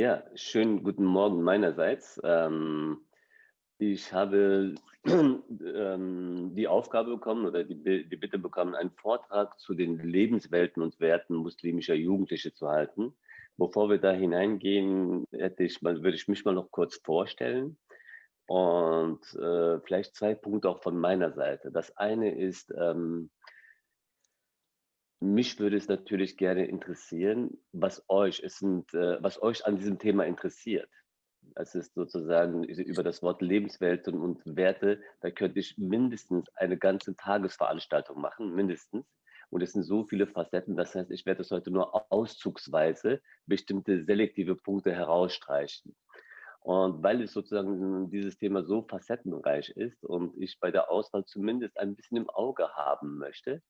Ja, schönen guten Morgen meinerseits. Ähm, ich habe ähm, die Aufgabe bekommen oder die, die Bitte bekommen, einen Vortrag zu den Lebenswelten und Werten muslimischer Jugendliche zu halten. Bevor wir da hineingehen, hätte ich mal, würde ich mich mal noch kurz vorstellen und äh, vielleicht zwei Punkte auch von meiner Seite. Das eine ist, ähm, mich würde es natürlich gerne interessieren, was euch, es sind, äh, was euch an diesem Thema interessiert. Es ist sozusagen über das Wort Lebenswelten und Werte, da könnte ich mindestens eine ganze Tagesveranstaltung machen, mindestens. Und es sind so viele Facetten, das heißt, ich werde es heute nur auszugsweise bestimmte selektive Punkte herausstreichen. Und weil es sozusagen dieses Thema so facettenreich ist und ich bei der Auswahl zumindest ein bisschen im Auge haben möchte,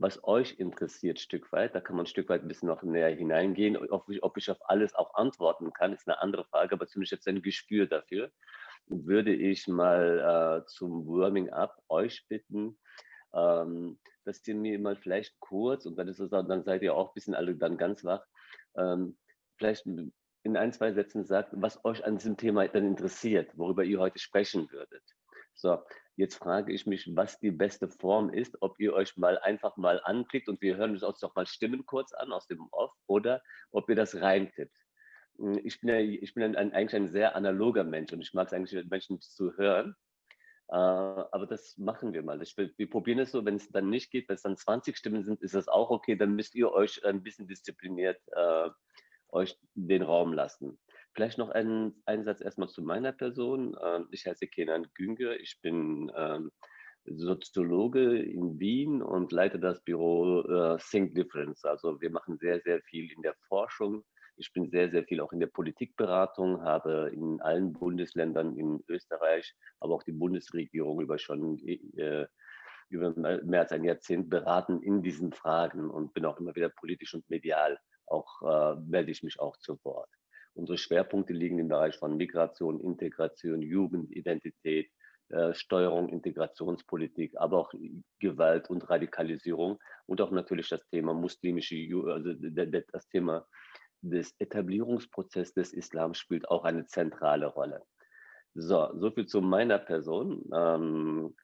was euch interessiert, Stück weit. Da kann man ein Stück weit ein bisschen noch näher hineingehen. Ob ich, ob ich auf alles auch antworten kann, ist eine andere Frage, aber zumindest jetzt ein Gespür dafür. Würde ich mal äh, zum Warming Up euch bitten, ähm, dass ihr mir mal vielleicht kurz, und dann, ist es, dann seid ihr auch ein bisschen alle dann ganz wach, ähm, vielleicht in ein, zwei Sätzen sagt, was euch an diesem Thema dann interessiert, worüber ihr heute sprechen würdet. So, jetzt frage ich mich, was die beste Form ist, ob ihr euch mal einfach mal anklickt und wir hören uns doch mal Stimmen kurz an aus dem Off oder ob ihr das reintippt. Hm, ich bin, ja, ich bin ein, eigentlich ein sehr analoger Mensch und ich mag es eigentlich, Menschen zu hören. Äh, aber das machen wir mal. Will, wir probieren es so, wenn es dann nicht geht, wenn es dann 20 Stimmen sind, ist das auch okay. Dann müsst ihr euch ein bisschen diszipliniert äh, euch den Raum lassen. Vielleicht noch ein, ein Satz erstmal zu meiner Person. Ähm, ich heiße Kenan Günger. Ich bin ähm, Soziologe in Wien und leite das Büro äh, Think Difference. Also wir machen sehr, sehr viel in der Forschung. Ich bin sehr, sehr viel auch in der Politikberatung, habe in allen Bundesländern in Österreich, aber auch die Bundesregierung über schon äh, über mehr als ein Jahrzehnt beraten in diesen Fragen und bin auch immer wieder politisch und medial auch äh, melde ich mich auch zu Wort. Unsere Schwerpunkte liegen im Bereich von Migration, Integration, Jugendidentität, äh, Steuerung, Integrationspolitik, aber auch Gewalt und Radikalisierung und auch natürlich das Thema muslimische, also das Thema des Etablierungsprozesses des Islam spielt auch eine zentrale Rolle. So, so viel zu meiner Person. Ähm,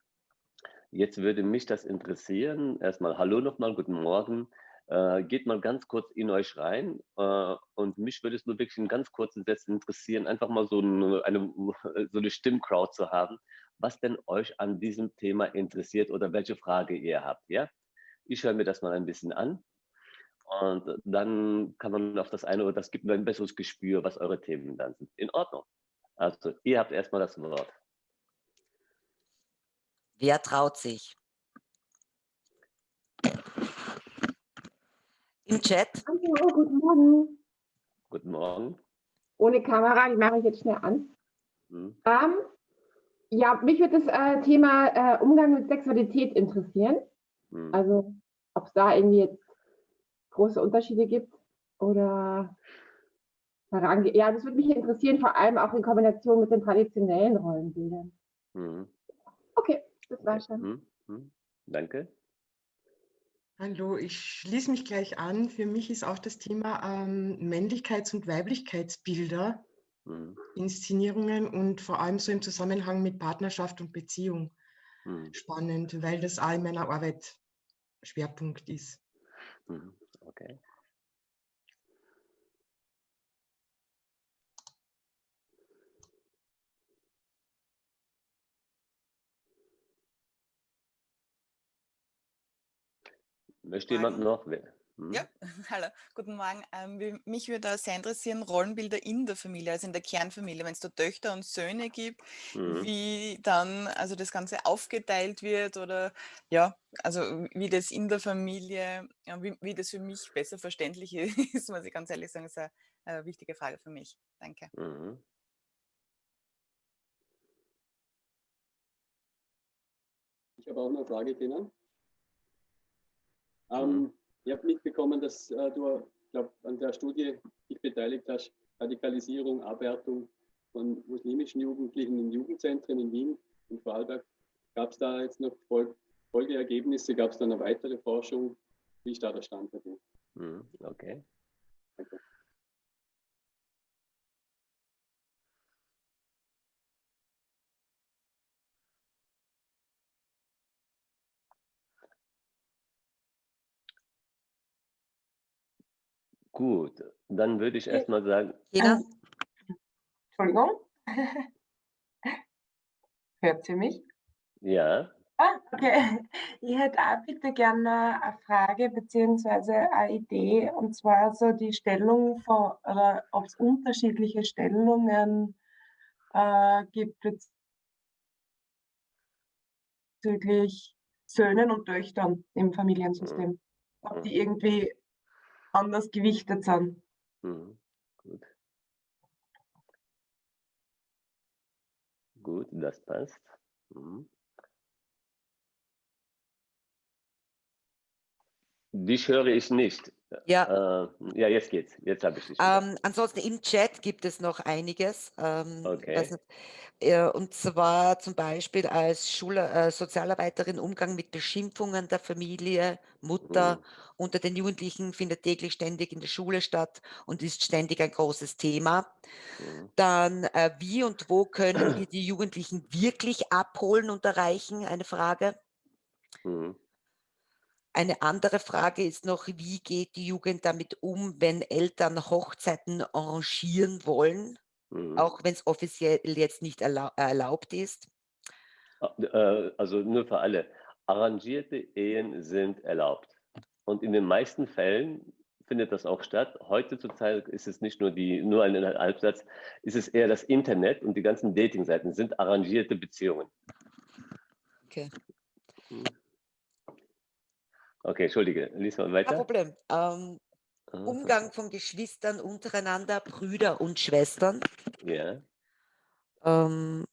jetzt würde mich das interessieren. Erstmal Hallo nochmal, guten Morgen. Äh, geht mal ganz kurz in euch rein äh, und mich würde es nur wirklich in ganz kurzen Sätzen interessieren, einfach mal so eine, eine, so eine Stimmcrowd zu haben, was denn euch an diesem Thema interessiert oder welche Frage ihr habt. Ja? Ich höre mir das mal ein bisschen an und dann kann man auf das eine oder das gibt mir ein besseres Gespür, was eure Themen dann sind. In Ordnung. Also ihr habt erstmal das Wort. Wer traut sich? Im Chat. Hallo, guten Morgen. Guten Morgen. Ohne Kamera, die mache ich jetzt schnell an. Hm. Ähm, ja, mich würde das äh, Thema äh, Umgang mit Sexualität interessieren. Hm. Also, ob es da irgendwie jetzt große Unterschiede gibt oder Ja, das würde mich interessieren, vor allem auch in Kombination mit den traditionellen Rollenbildern. Hm. Okay, das war schon. Hm, hm. Danke. Hallo, ich schließe mich gleich an. Für mich ist auch das Thema ähm, Männlichkeits- und Weiblichkeitsbilder, mhm. Inszenierungen und vor allem so im Zusammenhang mit Partnerschaft und Beziehung mhm. spannend, weil das auch in meiner Arbeit Schwerpunkt ist. Mhm. Okay. Möchte jemand noch? Hm? Ja, hallo, guten Morgen. Ähm, mich würde sehr interessieren, Rollenbilder in der Familie, also in der Kernfamilie, wenn es da Töchter und Söhne gibt, mhm. wie dann also das Ganze aufgeteilt wird oder ja, also wie das in der Familie, ja, wie, wie, das für mich besser verständlich ist, muss ich ganz ehrlich sagen, ist eine, eine wichtige Frage für mich. Danke. Mhm. Ich habe auch eine Frage, Tina. Ähm, mhm. Ich habe mitbekommen, dass äh, du glaub, an der Studie dich beteiligt hast, Radikalisierung, Abwertung von muslimischen Jugendlichen in Jugendzentren in Wien und Vorarlberg. Gab es da jetzt noch Fol Folgeergebnisse? Gab es da eine weitere Forschung? Wie ist da der Stand bei dir? Mhm. Okay. Danke. Gut, dann würde ich erstmal sagen. Jena? Entschuldigung. Hört sie mich? Ja. Ah, okay. Ich hätte auch bitte gerne eine Frage bzw. eine Idee, und zwar so die Stellung von, oder ob es unterschiedliche Stellungen äh, gibt bezüglich Söhnen und Töchtern im Familiensystem. Ob die irgendwie anders gewichtet sind. Mhm. Gut. Gut, das passt. Mhm. Dich höre ich nicht. Ja. Äh, ja, jetzt geht's. Jetzt habe ich dich. Ähm, ansonsten im Chat gibt es noch einiges. Ähm, okay. Nicht, äh, und zwar zum Beispiel als Schul äh, Sozialarbeiterin Umgang mit Beschimpfungen der Familie, Mutter mhm. unter den Jugendlichen findet täglich ständig in der Schule statt und ist ständig ein großes Thema. Mhm. Dann, äh, wie und wo können wir die Jugendlichen wirklich abholen und erreichen? Eine Frage. Mhm. Eine andere Frage ist noch, wie geht die Jugend damit um, wenn Eltern Hochzeiten arrangieren wollen, mhm. auch wenn es offiziell jetzt nicht erlau erlaubt ist? Ah, äh, also nur für alle. Arrangierte Ehen sind erlaubt. Und in den meisten Fällen findet das auch statt. Heute zur Zeit ist es nicht nur die, nur ein Halbsatz, ist es eher das Internet und die ganzen Datingseiten sind arrangierte Beziehungen. Okay. Mhm. Okay, entschuldige, lies mal weiter. Kein Problem. Ähm, ah, Umgang von Geschwistern untereinander, Brüder und Schwestern. Ja. Ähm,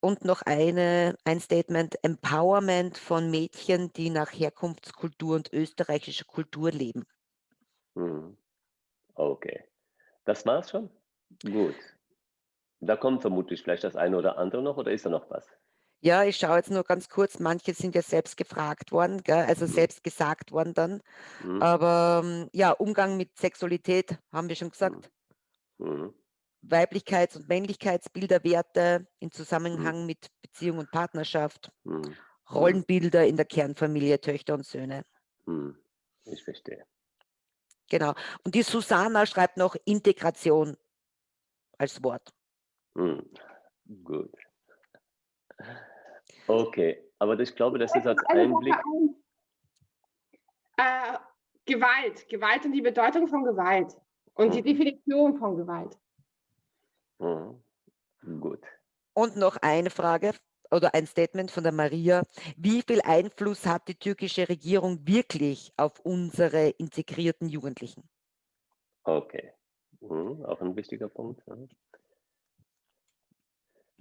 und noch eine, ein Statement, Empowerment von Mädchen, die nach Herkunftskultur und österreichischer Kultur leben. Hm. Okay. Das war's schon? Gut. Da kommt vermutlich vielleicht das eine oder andere noch oder ist da noch was? Ja, ich schaue jetzt nur ganz kurz, manche sind ja selbst gefragt worden, gell, also Mhm. selbst gesagt worden dann. Mhm. Aber ähm, ja, Umgang mit Sexualität haben wir schon Mhm. gesagt. Mhm. Weiblichkeits- und Männlichkeitsbilder, Werte in Mhm. Zusammenhang mit Beziehung und Partnerschaft, Mhm. Rollenbilder in der Kernfamilie, Töchter und Söhne. Ich verstehe. Genau. Und die Susanna schreibt noch Integration als Wort. Gut. Okay, aber ich glaube, das ist als Einblick. Äh, Gewalt, Gewalt und die Bedeutung von Gewalt und die Mhm. Definition von Gewalt. Mhm. Gut. Und noch eine Frage oder ein Statement von der Maria. Wie viel Einfluss hat die türkische Regierung wirklich auf unsere integrierten Jugendlichen? Okay. Mhm. Auch ein wichtiger Punkt. Ja.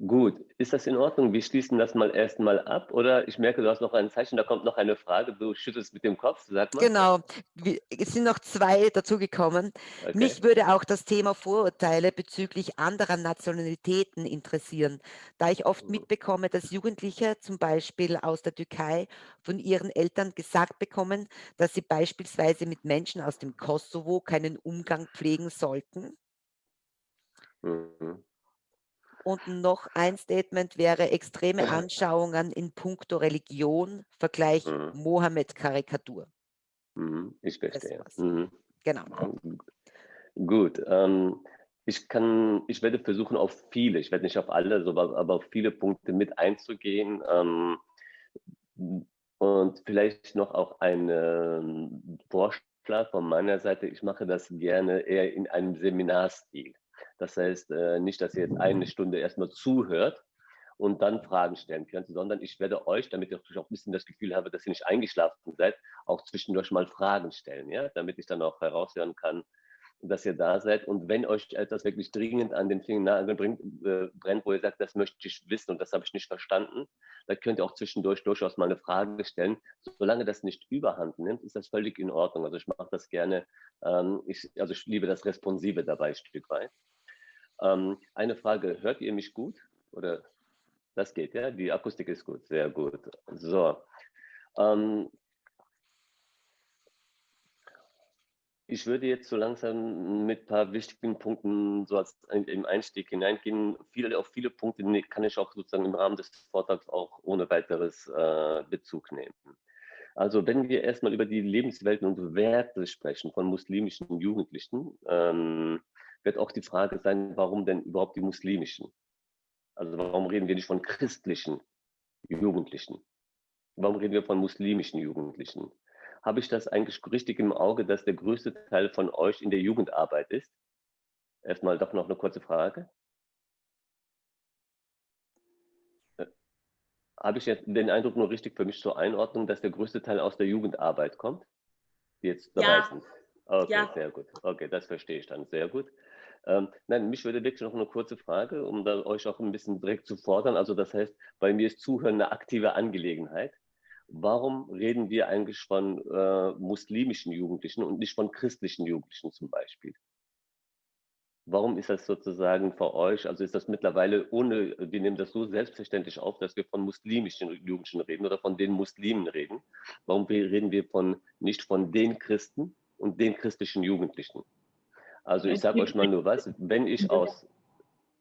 Gut, ist das in Ordnung? Wir schließen das mal erstmal ab oder ich merke, du hast noch ein Zeichen, da kommt noch eine Frage, du schüttelst mit dem Kopf, sag mal. Genau, es sind noch zwei dazugekommen. Okay. Mich würde auch das Thema Vorurteile bezüglich anderer Nationalitäten interessieren, da ich oft Mhm. mitbekomme, dass Jugendliche zum Beispiel aus der Türkei von ihren Eltern gesagt bekommen, dass sie beispielsweise mit Menschen aus dem Kosovo keinen Umgang pflegen sollten. Mhm. Und noch ein Statement wäre extreme Anschauungen in puncto Religion, Vergleich Mhm. Mohammed-Karikatur. Mhm. Ich verstehe. Mhm. Genau. Gut, ähm, ich kann, ich werde versuchen, auf viele, ich werde nicht auf alle, aber auf viele Punkte mit einzugehen. Ähm, und vielleicht noch auch ein Vorschlag von meiner Seite. Ich mache das gerne eher in einem Seminarstil. Das heißt äh, nicht, dass ihr jetzt eine Stunde erstmal zuhört und dann Fragen stellen könnt, sondern ich werde euch, damit ich auch ein bisschen das Gefühl habe, dass ihr nicht eingeschlafen seid, auch zwischendurch mal Fragen stellen, ja, damit ich dann auch heraushören kann, dass ihr da seid. Und wenn euch etwas wirklich dringend an den Fingernagel bringt, äh, brennt, wo ihr sagt, das möchte ich wissen und das habe ich nicht verstanden, dann könnt ihr auch zwischendurch durchaus mal eine Frage stellen. Solange das nicht überhand nimmt, ist das völlig in Ordnung. Also ich mache das gerne, ähm, ich, also ich liebe das Responsive dabei ein Stück weit. Ähm, eine Frage, hört ihr mich gut? Oder das geht, ja? Die Akustik ist gut, sehr gut. So. Ähm, ich würde jetzt so langsam mit ein paar wichtigen Punkten so als im Einstieg hineingehen. Viele, auf viele Punkte kann ich auch sozusagen im Rahmen des Vortrags auch ohne weiteres äh, Bezug nehmen. Also wenn wir erstmal über die Lebenswelten und Werte sprechen von muslimischen Jugendlichen, ähm, wird auch die Frage sein, warum denn überhaupt die muslimischen? Also warum reden wir nicht von christlichen Jugendlichen? Warum reden wir von muslimischen Jugendlichen? Habe ich das eigentlich richtig im Auge, dass der größte Teil von euch in der Jugendarbeit ist? Erstmal doch noch eine kurze Frage. Äh, habe ich jetzt den Eindruck nur richtig für mich zur Einordnung, dass der größte Teil aus der Jugendarbeit kommt? Die jetzt dabei ja. sind. Okay, ja. sehr gut. Okay, das verstehe ich dann. Sehr gut. Ähm, nein, mich würde wirklich noch eine kurze Frage, um da euch auch ein bisschen direkt zu fordern. Also das heißt, bei mir ist Zuhören eine aktive Angelegenheit. Warum reden wir eigentlich von äh, muslimischen Jugendlichen und nicht von christlichen Jugendlichen zum Beispiel? Warum ist das sozusagen für euch, also ist das mittlerweile ohne, wir nehmen das so selbstverständlich auf, dass wir von muslimischen Jugendlichen reden oder von den Muslimen reden. Warum reden wir von, nicht von den Christen und den christlichen Jugendlichen? Also ich sage euch mal nur was, wenn ich aus,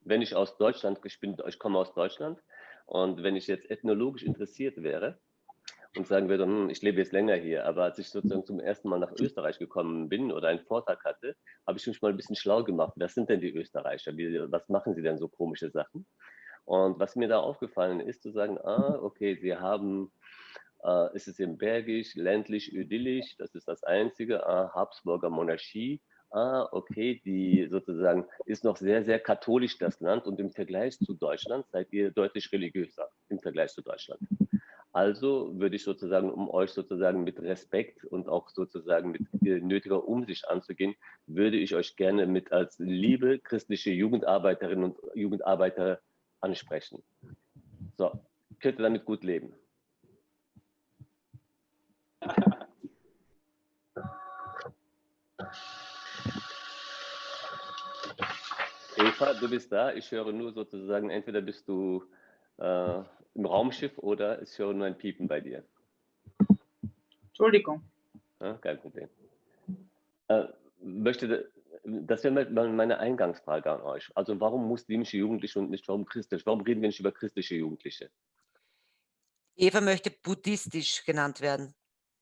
wenn ich aus Deutschland, ich, bin, ich komme aus Deutschland und wenn ich jetzt ethnologisch interessiert wäre und sagen würde, hm, ich lebe jetzt länger hier, aber als ich sozusagen zum ersten Mal nach Österreich gekommen bin oder einen Vortrag hatte, habe ich mich mal ein bisschen schlau gemacht. Wer sind denn die Österreicher? Wie, was machen sie denn so komische Sachen? Und was mir da aufgefallen ist, zu sagen, ah, okay, sie haben, äh, ist es im Bergisch, ländlich, idyllisch, das ist das Einzige, ah, Habsburger Monarchie, ah, okay, die sozusagen ist noch sehr, sehr katholisch das Land und im Vergleich zu Deutschland seid ihr deutlich religiöser im Vergleich zu Deutschland. Also würde ich sozusagen, um euch sozusagen mit Respekt und auch sozusagen mit nötiger Umsicht anzugehen, würde ich euch gerne mit als liebe christliche Jugendarbeiterinnen und Jugendarbeiter ansprechen. So, könnt ihr damit gut leben. Eva, du bist da. Ich höre nur sozusagen, entweder bist du äh, im Raumschiff oder ich höre nur ein Piepen bei dir. Entschuldigung. Ja, kein Problem. Äh, möchte, das wäre meine Eingangsfrage an euch. Also warum muslimische Jugendliche und nicht warum christlich? Warum reden wir nicht über christliche Jugendliche? Eva möchte buddhistisch genannt werden.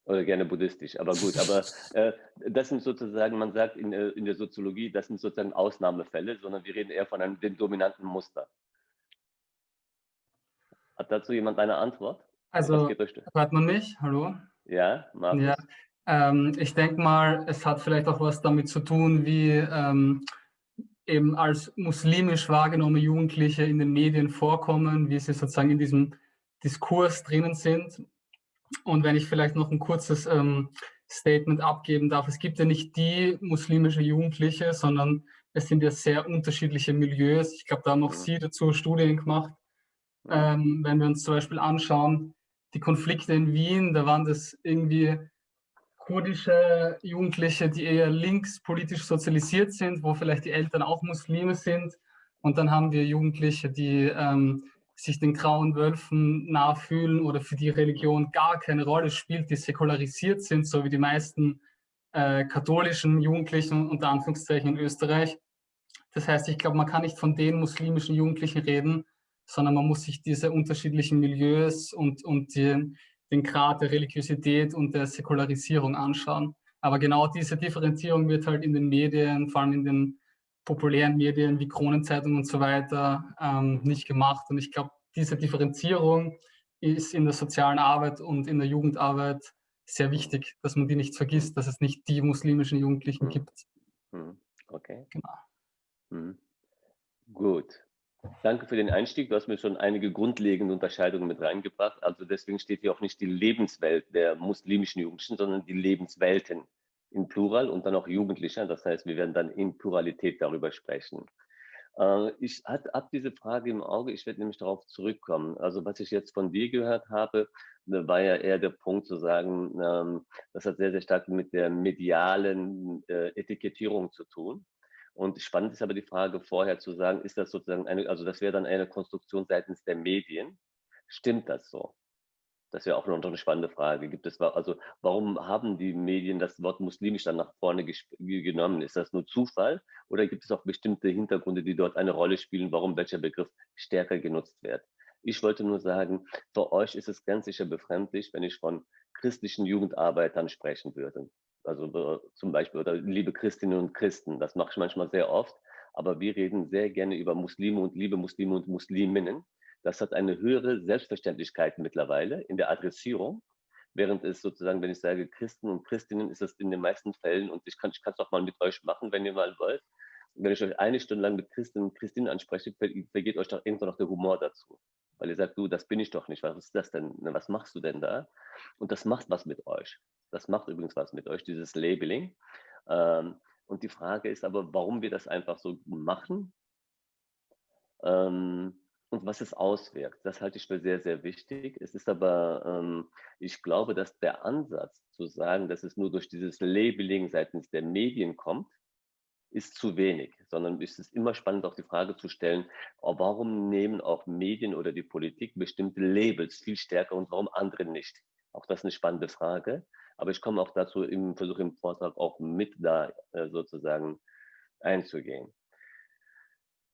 Oder gerne buddhistisch, aber gut. Aber äh, das sind sozusagen, man sagt in, äh, in der Soziologie, das sind sozusagen Ausnahmefälle, sondern wir reden eher von einem dem dominanten Muster. Hat dazu jemand eine Antwort? Also, hört man mich? Hallo? Ja, Markus. Ja, ähm, ich denke mal, es hat vielleicht auch was damit zu tun, wie ähm, eben als muslimisch wahrgenommene Jugendliche in den Medien vorkommen, wie sie sozusagen in diesem Diskurs drinnen sind. Und wenn ich vielleicht noch ein kurzes ähm, Statement abgeben darf, es gibt ja nicht die muslimische Jugendliche, sondern es sind ja sehr unterschiedliche Milieus. Ich glaube, da haben auch Sie dazu Studien gemacht. Ähm, wenn wir uns zum Beispiel anschauen, die Konflikte in Wien, da waren das irgendwie kurdische Jugendliche, die eher linkspolitisch sozialisiert sind, wo vielleicht die Eltern auch Muslime sind. Und dann haben wir Jugendliche, die ähm, sich den grauen Wölfen nachfühlen oder für die Religion gar keine Rolle spielt, die säkularisiert sind, so wie die meisten äh, katholischen Jugendlichen unter Anführungszeichen in Österreich. Das heißt, ich glaube, man kann nicht von den muslimischen Jugendlichen reden, sondern man muss sich diese unterschiedlichen Milieus und, und die, den Grad der Religiosität und der Säkularisierung anschauen. Aber genau diese Differenzierung wird halt in den Medien, vor allem in den populären Medien wie Kronenzeitung und so weiter ähm, nicht gemacht. Und ich glaube, diese Differenzierung ist in der sozialen Arbeit und in der Jugendarbeit sehr wichtig, dass man die nicht vergisst, dass es nicht die muslimischen Jugendlichen mhm. gibt. Mhm. Okay. Genau. Mhm. Gut. Danke für den Einstieg. Du hast mir schon einige grundlegende Unterscheidungen mit reingebracht. Also deswegen steht hier auch nicht die Lebenswelt der muslimischen Jugendlichen, sondern die Lebenswelten in Plural und dann auch Jugendlicher. Das heißt, wir werden dann in Pluralität darüber sprechen. Äh, ich habe diese Frage im Auge, ich werde nämlich darauf zurückkommen. Also was ich jetzt von dir gehört habe, war ja eher der Punkt zu sagen, ähm, das hat sehr, sehr stark mit der medialen äh, Etikettierung zu tun. Und spannend ist aber die Frage vorher zu sagen, ist das sozusagen eine, also das wäre dann eine Konstruktion seitens der Medien. Stimmt das so? Das wäre auch noch eine spannende Frage. Gibt es, also warum haben die Medien das Wort muslimisch dann nach vorne genommen? Ist das nur Zufall oder gibt es auch bestimmte Hintergründe, die dort eine Rolle spielen, warum welcher Begriff stärker genutzt wird? Ich wollte nur sagen, für euch ist es ganz sicher befremdlich, wenn ich von christlichen Jugendarbeitern sprechen würde. Also zum Beispiel, oder liebe Christinnen und Christen, das mache ich manchmal sehr oft, aber wir reden sehr gerne über Muslime und liebe Muslime und Musliminnen. Das hat eine höhere Selbstverständlichkeit mittlerweile in der Adressierung, während es sozusagen, wenn ich sage Christen und Christinnen, ist das in den meisten Fällen, und ich kann es auch mal mit euch machen, wenn ihr mal wollt, wenn ich euch eine Stunde lang mit Christen und Christinnen anspreche, vergeht euch doch irgendwann noch der Humor dazu. Weil ihr sagt, du, das bin ich doch nicht. Was ist das denn? Was machst du denn da? Und das macht was mit euch. Das macht übrigens was mit euch, dieses Labeling. Ähm, und die Frage ist aber, warum wir das einfach so machen ähm, und was es auswirkt. Das halte ich für sehr, sehr wichtig. Es ist aber, ähm, ich glaube, dass der Ansatz zu sagen, dass es nur durch dieses Labeling seitens der Medien kommt, ist zu wenig, sondern es ist immer spannend, auch die Frage zu stellen, oh, warum nehmen auch Medien oder die Politik bestimmte Labels viel stärker und warum andere nicht? Auch das ist eine spannende Frage. Aber ich komme auch dazu, im Versuch im Vortrag auch mit da äh, sozusagen einzugehen.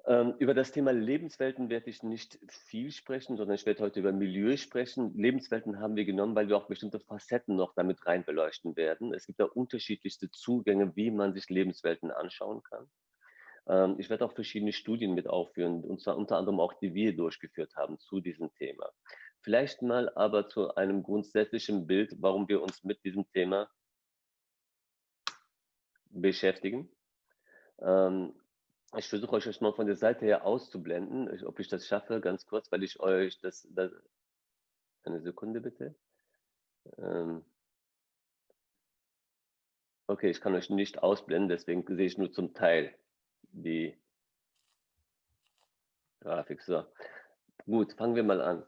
Ähm, über das Thema Lebenswelten werde ich nicht viel sprechen, sondern ich werde heute über Milieu sprechen. Lebenswelten haben wir genommen, weil wir auch bestimmte Facetten noch damit rein beleuchten werden. Es gibt da unterschiedlichste Zugänge, wie man sich Lebenswelten anschauen kann. Ähm, ich werde auch verschiedene Studien mit aufführen, und zwar unter anderem auch, die wir durchgeführt haben zu diesem Thema. Vielleicht mal aber zu einem grundsätzlichen Bild, warum wir uns mit diesem Thema beschäftigen. Ich versuche euch mal von der Seite her auszublenden, ob ich das schaffe, ganz kurz, weil ich euch das, das eine Sekunde bitte. Ähm, okay, ich kann euch nicht ausblenden, deswegen sehe ich nur zum Teil die Grafik. So, gut, fangen wir mal an.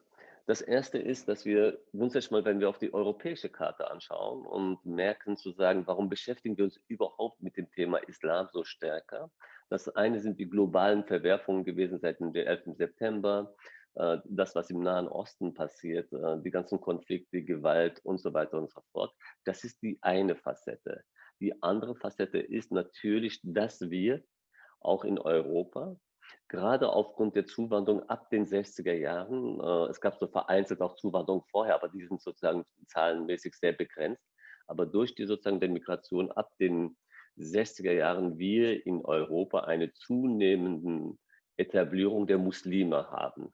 Das erste ist, dass wir grundsätzlich mal, wenn wir auf die europäische Karte anschauen und merken zu sagen, warum beschäftigen wir uns überhaupt mit dem Thema Islam so stärker? Das eine sind die globalen Verwerfungen gewesen seit dem 11. September, äh, das, was im Nahen Osten passiert, äh, die ganzen Konflikte, Gewalt und so weiter und so fort. Das ist die eine Facette. Die andere Facette ist natürlich, dass wir auch in Europa gerade aufgrund der Zuwanderung ab den 60er Jahren, äh, es gab so vereinzelt auch Zuwanderung vorher, aber die sind sozusagen zahlenmäßig sehr begrenzt. Aber durch die sozusagen der Migration ab den 60er Jahren wir in Europa eine zunehmende Etablierung der Muslime haben.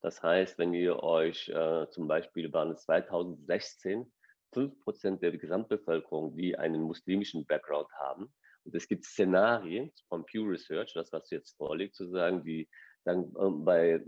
Das heißt, wenn ihr euch äh, zum Beispiel waren es 2016 5 Prozent der Gesamtbevölkerung, die einen muslimischen Background haben, und es gibt Szenarien von Pew Research, das, was jetzt vorliegt, zu sagen, die sagen, ähm, bei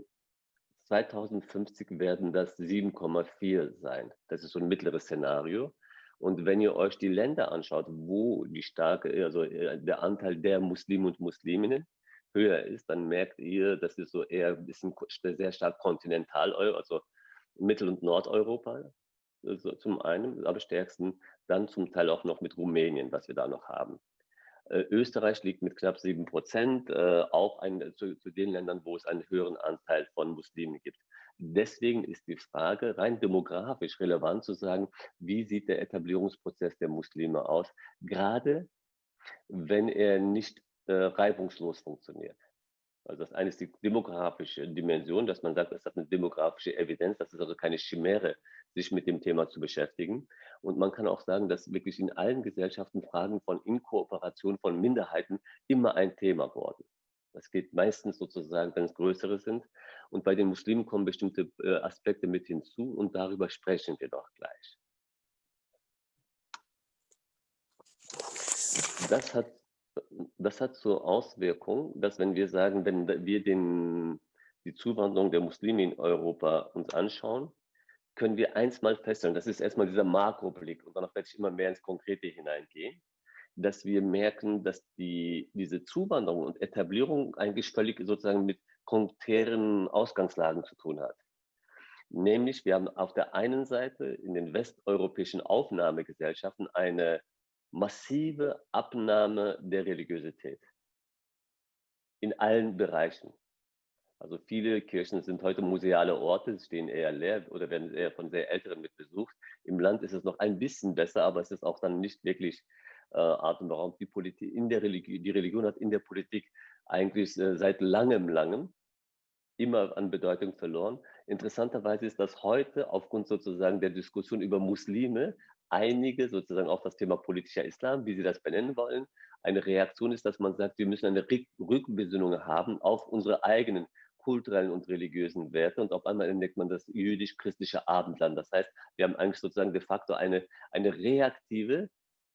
2050 werden das 7,4 sein. Das ist so ein mittleres Szenario. Und wenn ihr euch die Länder anschaut, wo die starke, also äh, der Anteil der Muslime und Musliminnen höher ist, dann merkt ihr, das ist so eher ein bisschen sehr stark kontinental, also Mittel- und Nordeuropa also zum einen, aber stärksten, dann zum Teil auch noch mit Rumänien, was wir da noch haben. Äh, Österreich liegt mit knapp sieben Prozent, äh, auch ein, zu, zu, den Ländern, wo es einen höheren Anteil von Muslimen gibt. Deswegen ist die Frage rein demografisch relevant zu sagen, wie sieht der Etablierungsprozess der Muslime aus, gerade wenn er nicht äh, reibungslos funktioniert. Also das eine ist die demografische Dimension, dass man sagt, es hat eine demografische Evidenz, das ist also keine Chimäre, sich mit dem Thema zu beschäftigen. Und man kann auch sagen, dass wirklich in allen Gesellschaften Fragen von Inkooperation von Minderheiten immer ein Thema wurden. Das geht meistens sozusagen, wenn es größere sind. Und bei den Muslimen kommen bestimmte äh, Aspekte mit hinzu und darüber sprechen wir doch gleich. Das hat, das hat zur Auswirkung, dass wenn wir sagen, wenn wir den, die Zuwanderung der Muslime in Europa uns anschauen, können wir eins mal feststellen, das ist erstmal dieser Makroblick und danach werde ich immer mehr ins Konkrete hineingehen, dass wir merken, dass die, diese Zuwanderung und Etablierung eigentlich völlig sozusagen mit konträren Ausgangslagen zu tun hat. Nämlich, wir haben auf der einen Seite in den westeuropäischen Aufnahmegesellschaften eine massive Abnahme der Religiosität in allen Bereichen. Also viele Kirchen sind heute museale Orte, stehen eher leer oder werden eher von sehr Älteren mit besucht. Im Land ist es noch ein bisschen besser, aber es ist auch dann nicht wirklich äh, atemberaubend. Die, Politik, in der Religion, die Religion hat in der Politik eigentlich äh, seit langem, langem immer an Bedeutung verloren. Interessanterweise ist das heute aufgrund sozusagen der Diskussion über Muslime einige sozusagen auf das Thema politischer Islam, wie sie das benennen wollen, eine Reaktion ist, dass man sagt, wir müssen eine Rückbesinnung haben auf unsere eigenen kulturellen und religiösen Werte und auf einmal entdeckt man das jüdisch-christliche Abendland. Das heißt, wir haben eigentlich sozusagen de facto eine, eine reaktive,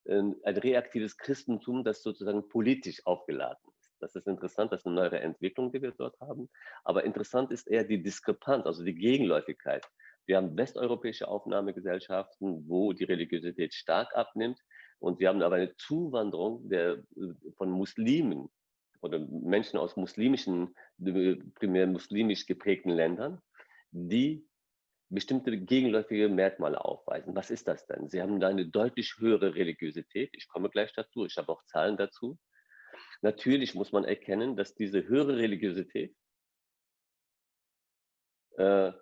ein reaktives Christentum, das sozusagen politisch aufgeladen ist. Das ist interessant, das ist eine neue Entwicklung, die wir dort haben. Aber interessant ist eher die Diskrepanz, also die Gegenläufigkeit. Wir haben westeuropäische Aufnahmegesellschaften, wo die Religiosität stark abnimmt. Und wir haben aber eine Zuwanderung der, von Muslimen oder Menschen aus muslimischen, primär muslimisch geprägten Ländern, die bestimmte gegenläufige Merkmale aufweisen. Was ist das denn? Sie haben da eine deutlich höhere Religiosität. Ich komme gleich dazu. Ich habe auch Zahlen dazu. Natürlich muss man erkennen, dass diese höhere Religiosität äh,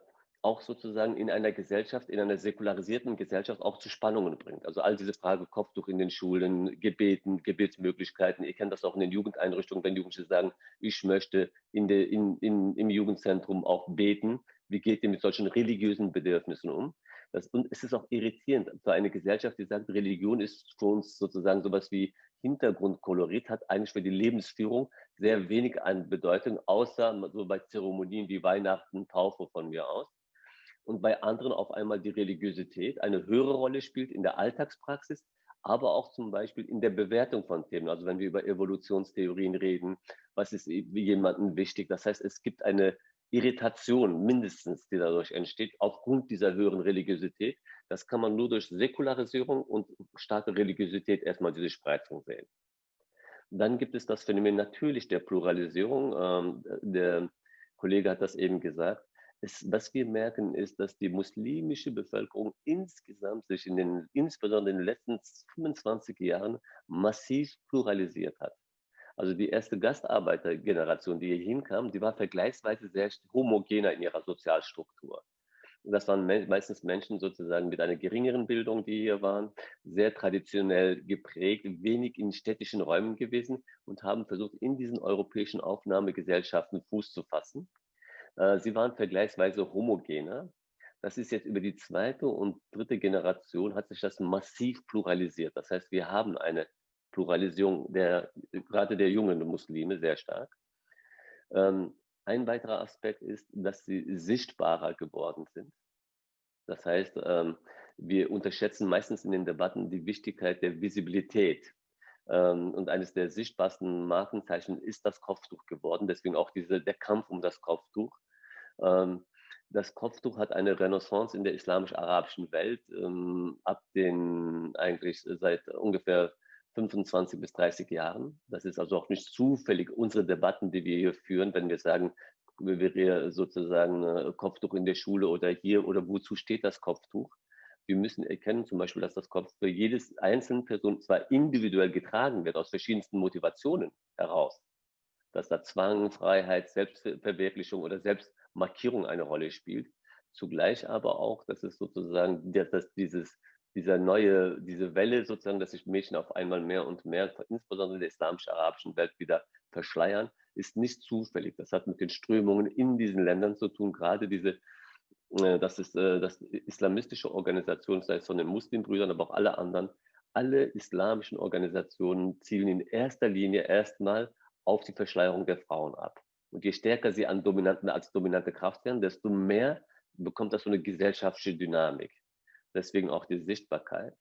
auch sozusagen in einer Gesellschaft, in einer säkularisierten Gesellschaft auch zu Spannungen bringt. Also all diese Frage Kopftuch in den Schulen, Gebeten, Gebetsmöglichkeiten. Ihr kennt das auch in den Jugendeinrichtungen, wenn Jugendliche sagen, ich möchte in de, in, in, im Jugendzentrum auch beten. Wie geht ihr mit solchen religiösen Bedürfnissen um? Das, und es ist auch irritierend für eine Gesellschaft, die sagt, Religion ist für uns sozusagen sowas wie Hintergrundkolorit, hat eigentlich für die Lebensführung sehr wenig an Bedeutung, außer so bei Zeremonien wie Weihnachten, Taufe von mir aus und bei anderen auf einmal die Religiosität eine höhere Rolle spielt in der Alltagspraxis, aber auch zum Beispiel in der Bewertung von Themen. Also wenn wir über Evolutionstheorien reden, was ist jemandem wichtig? Das heißt, es gibt eine Irritation mindestens, die dadurch entsteht, aufgrund dieser höheren Religiosität. Das kann man nur durch Säkularisierung und starke Religiosität erstmal diese Spreizung sehen. Dann gibt es das Phänomen natürlich der Pluralisierung. Ähm, der Kollege hat das eben gesagt es, was wir merken, ist, dass die muslimische Bevölkerung insgesamt sich in den, insbesondere in den letzten 25 Jahren massiv pluralisiert hat. Also die erste Gastarbeitergeneration, die hier hinkam, die war vergleichsweise sehr homogener in ihrer Sozialstruktur. Das waren meistens Menschen sozusagen mit einer geringeren Bildung, die hier waren, sehr traditionell geprägt, wenig in städtischen Räumen gewesen und haben versucht, in diesen europäischen Aufnahmegesellschaften Fuß zu fassen. Äh, sie waren vergleichsweise homogener. Das ist jetzt über die zweite und dritte Generation hat sich das massiv pluralisiert. Das heißt, wir haben eine Pluralisierung der, gerade der jungen Muslime sehr stark. Ähm, ein weiterer Aspekt ist, dass sie sichtbarer geworden sind. Das heißt, ähm, wir unterschätzen meistens in den Debatten die Wichtigkeit der Visibilität. Ähm, und eines der sichtbarsten Markenzeichen ist das Kopftuch geworden. Deswegen auch diese, der Kampf um das Kopftuch. Ähm, das Kopftuch hat eine Renaissance in der islamisch-arabischen Welt ähm, ab den eigentlich seit ungefähr 25 bis 30 Jahren. Das ist also auch nicht zufällig unsere Debatten, die wir hier führen, wenn wir sagen, wir sozusagen äh, Kopftuch in der Schule oder hier oder wozu steht das Kopftuch? Wir müssen erkennen zum Beispiel, dass das Kopf für jedes einzelne Person zwar individuell getragen wird, aus verschiedensten Motivationen heraus, dass da Zwang, Freiheit, Selbstverwirklichung oder Selbstmarkierung eine Rolle spielt. Zugleich aber auch, dass es sozusagen, dass dieses, dieser neue, diese Welle sozusagen, dass sich Mädchen auf einmal mehr und mehr, insbesondere in der islamisch-arabischen Welt wieder verschleiern, ist nicht zufällig. Das hat mit den Strömungen in diesen Ländern zu tun, gerade diese äh, das ist äh, das islamistische Organisation, sei es von den Muslimbrüdern, aber auch alle anderen, alle islamischen Organisationen zielen in erster Linie erstmal auf die Verschleierung der Frauen ab. Und je stärker sie an dominanten, als dominante Kraft werden, desto mehr bekommt das so eine gesellschaftliche Dynamik. Deswegen auch die Sichtbarkeit.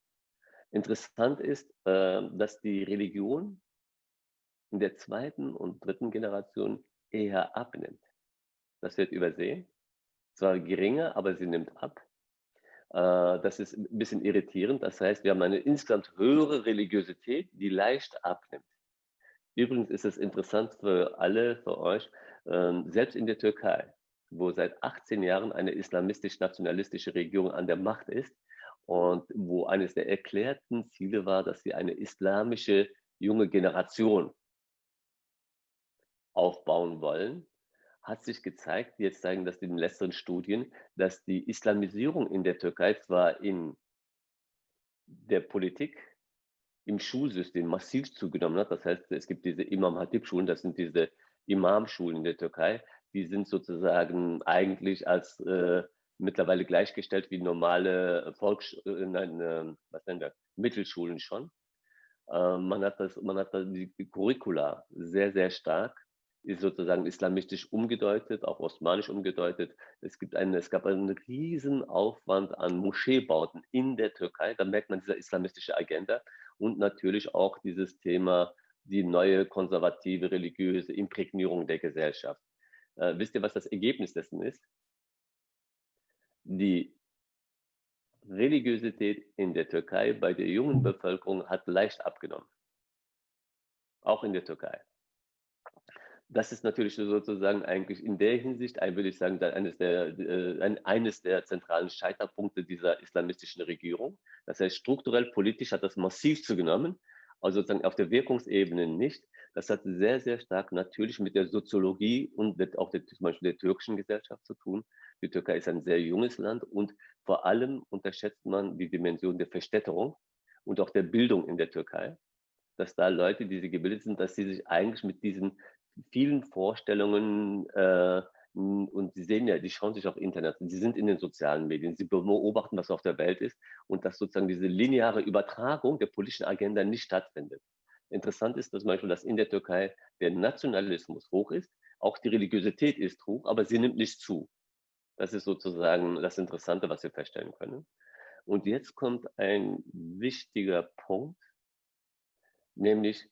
Interessant ist, äh, dass die Religion in der zweiten und dritten Generation eher abnimmt. Das wird übersehen zwar geringer, aber sie nimmt ab. Äh, das ist ein bisschen irritierend. Das heißt, wir haben eine insgesamt höhere Religiosität, die leicht abnimmt. Übrigens ist es interessant für alle, für euch, ähm, selbst in der Türkei, wo seit 18 Jahren eine islamistisch-nationalistische Regierung an der Macht ist und wo eines der erklärten Ziele war, dass sie eine islamische junge Generation aufbauen wollen, hat sich gezeigt, jetzt zeigen das in den letzten Studien, dass die Islamisierung in der Türkei zwar in der Politik, im Schulsystem massiv zugenommen hat. Das heißt, es gibt diese Imam Hatib-Schulen, das sind diese Imam-Schulen in der Türkei, die sind sozusagen eigentlich als äh, mittlerweile gleichgestellt wie normale Volks äh, nein, äh, was nennen wir, Mittelschulen schon. Äh, man hat das, man hat da die Curricula sehr, sehr stark ist sozusagen islamistisch umgedeutet, auch osmanisch umgedeutet. Es, gibt eine, es gab einen riesen Aufwand an Moscheebauten in der Türkei. Da merkt man diese islamistische Agenda und natürlich auch dieses Thema, die neue konservative religiöse Imprägnierung der Gesellschaft. Äh, wisst ihr, was das Ergebnis dessen ist? Die Religiosität in der Türkei bei der jungen Bevölkerung hat leicht abgenommen. Auch in der Türkei das ist natürlich sozusagen eigentlich in der Hinsicht, würde ich sagen, eines der, äh, eines der zentralen Scheiterpunkte dieser islamistischen Regierung. Das heißt, strukturell politisch hat das massiv zugenommen, also sozusagen auf der Wirkungsebene nicht. Das hat sehr, sehr stark natürlich mit der Soziologie und auch der, zum Beispiel der türkischen Gesellschaft zu tun. Die Türkei ist ein sehr junges Land und vor allem unterschätzt man die Dimension der Verstädterung und auch der Bildung in der Türkei dass da Leute, die sie gebildet sind, dass sie sich eigentlich mit diesen vielen Vorstellungen äh, und sie sehen ja, die schauen sich auf Internet, sie sind in den sozialen Medien, sie beobachten, was auf der Welt ist und dass sozusagen diese lineare Übertragung der politischen Agenda nicht stattfindet. Interessant ist zum Beispiel, dass in der Türkei der Nationalismus hoch ist, auch die Religiosität ist hoch, aber sie nimmt nicht zu. Das ist sozusagen das Interessante, was wir feststellen können. Und jetzt kommt ein wichtiger Punkt, nämlich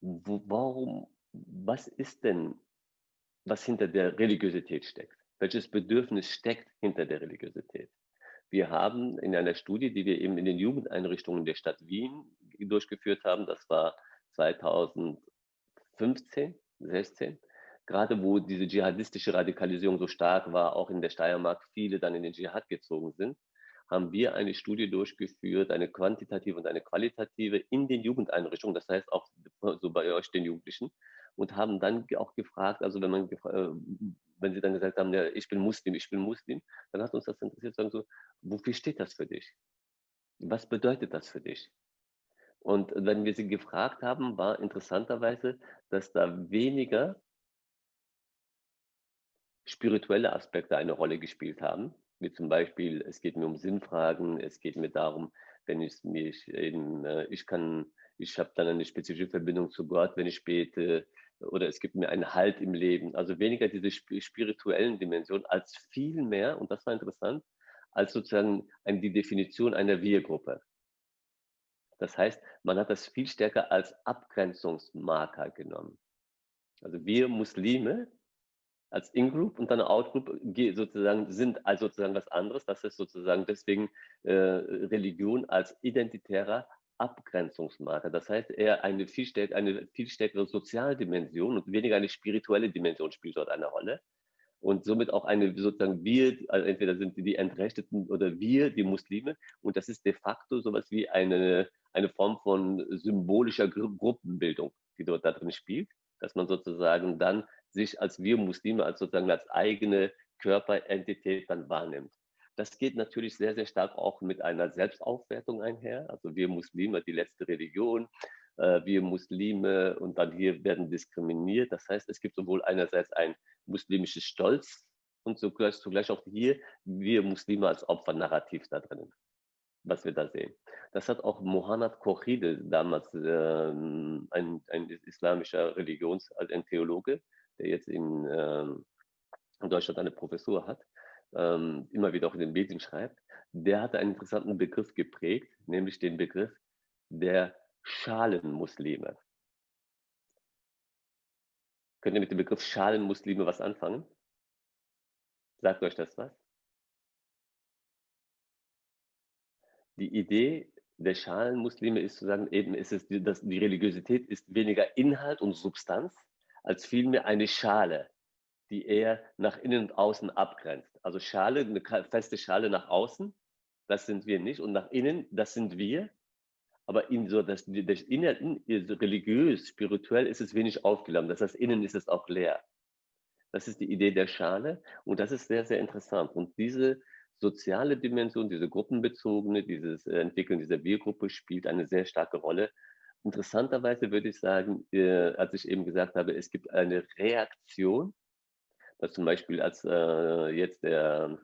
warum was ist denn, was hinter der Religiosität steckt? Welches Bedürfnis steckt hinter der Religiosität? Wir haben in einer Studie, die wir eben in den Jugendeinrichtungen der Stadt Wien durchgeführt haben, das war 2015, 16, gerade wo diese dschihadistische Radikalisierung so stark war, auch in der Steiermark viele dann in den Dschihad gezogen sind, haben wir eine Studie durchgeführt, eine quantitative und eine qualitative in den Jugendeinrichtungen, das heißt auch so bei euch den Jugendlichen, und haben dann auch gefragt, also wenn man äh, wenn sie dann gesagt haben, ja, ich bin Muslim, ich bin Muslim, dann hat uns das interessiert, sagen so, wofür steht das für dich? Was bedeutet das für dich? Und wenn wir sie gefragt haben, war interessanterweise, dass da weniger spirituelle Aspekte eine Rolle gespielt haben, wie zum Beispiel, es geht mir um Sinnfragen, es geht mir darum, wenn ich mich eben, äh, ich kann, ich habe dann eine spezifische Verbindung zu Gott, wenn ich bete, oder es gibt mir einen Halt im Leben. Also weniger diese spirituellen Dimensionen als viel mehr, und das war interessant, als sozusagen die Definition einer Wir-Gruppe. Das heißt, man hat das viel stärker als Abgrenzungsmarker genommen. Also wir Muslime als In-Group und dann Out-Group sozusagen sind also sozusagen was anderes. Das ist sozusagen deswegen äh, Religion als identitärer Abgrenzungsmarker. Das heißt, eher eine viel, stärk eine viel stärkere Sozialdimension und weniger eine spirituelle Dimension spielt dort eine Rolle. Und somit auch eine sozusagen wir, also entweder sind die Entrechteten oder wir, die Muslime. Und das ist de facto sowas wie eine, eine Form von symbolischer Gru Gruppenbildung, die dort da drin spielt, dass man sozusagen dann sich als wir Muslime, als sozusagen als eigene Körperentität dann wahrnimmt. Das geht natürlich sehr, sehr stark auch mit einer Selbstaufwertung einher. Also wir Muslime, die letzte Religion, äh, wir Muslime und dann hier werden diskriminiert. Das heißt, es gibt sowohl einerseits ein muslimisches Stolz und zugleich, zugleich auch hier wir Muslime als Opfernarrativ da drinnen, was wir da sehen. Das hat auch Mohanad Kochide, damals äh, ein, ein islamischer Religions-, also ein Theologe, der jetzt in, äh, in Deutschland eine Professur hat, ähm, immer wieder auch in den Medien schreibt, der hatte einen interessanten Begriff geprägt, nämlich den Begriff der Schalenmuslime. Könnt ihr mit dem Begriff Schalenmuslime was anfangen? Sagt euch das was? Die Idee der Schalenmuslime ist zu sagen, eben ist es, dass die Religiosität ist weniger Inhalt und Substanz, als vielmehr eine Schale, die eher nach innen und außen abgrenzt. Also Schale, eine feste Schale nach außen, das sind wir nicht. Und nach innen, das sind wir. Aber in so das, das Inneren, religiös, spirituell ist es wenig aufgeladen. Das heißt, innen ist es auch leer. Das ist die Idee der Schale und das ist sehr, sehr interessant. Und diese soziale Dimension, diese gruppenbezogene, dieses Entwickeln dieser Wir-Gruppe spielt eine sehr starke Rolle. Interessanterweise würde ich sagen, äh, als ich eben gesagt habe, es gibt eine Reaktion dass zum Beispiel als äh, jetzt der,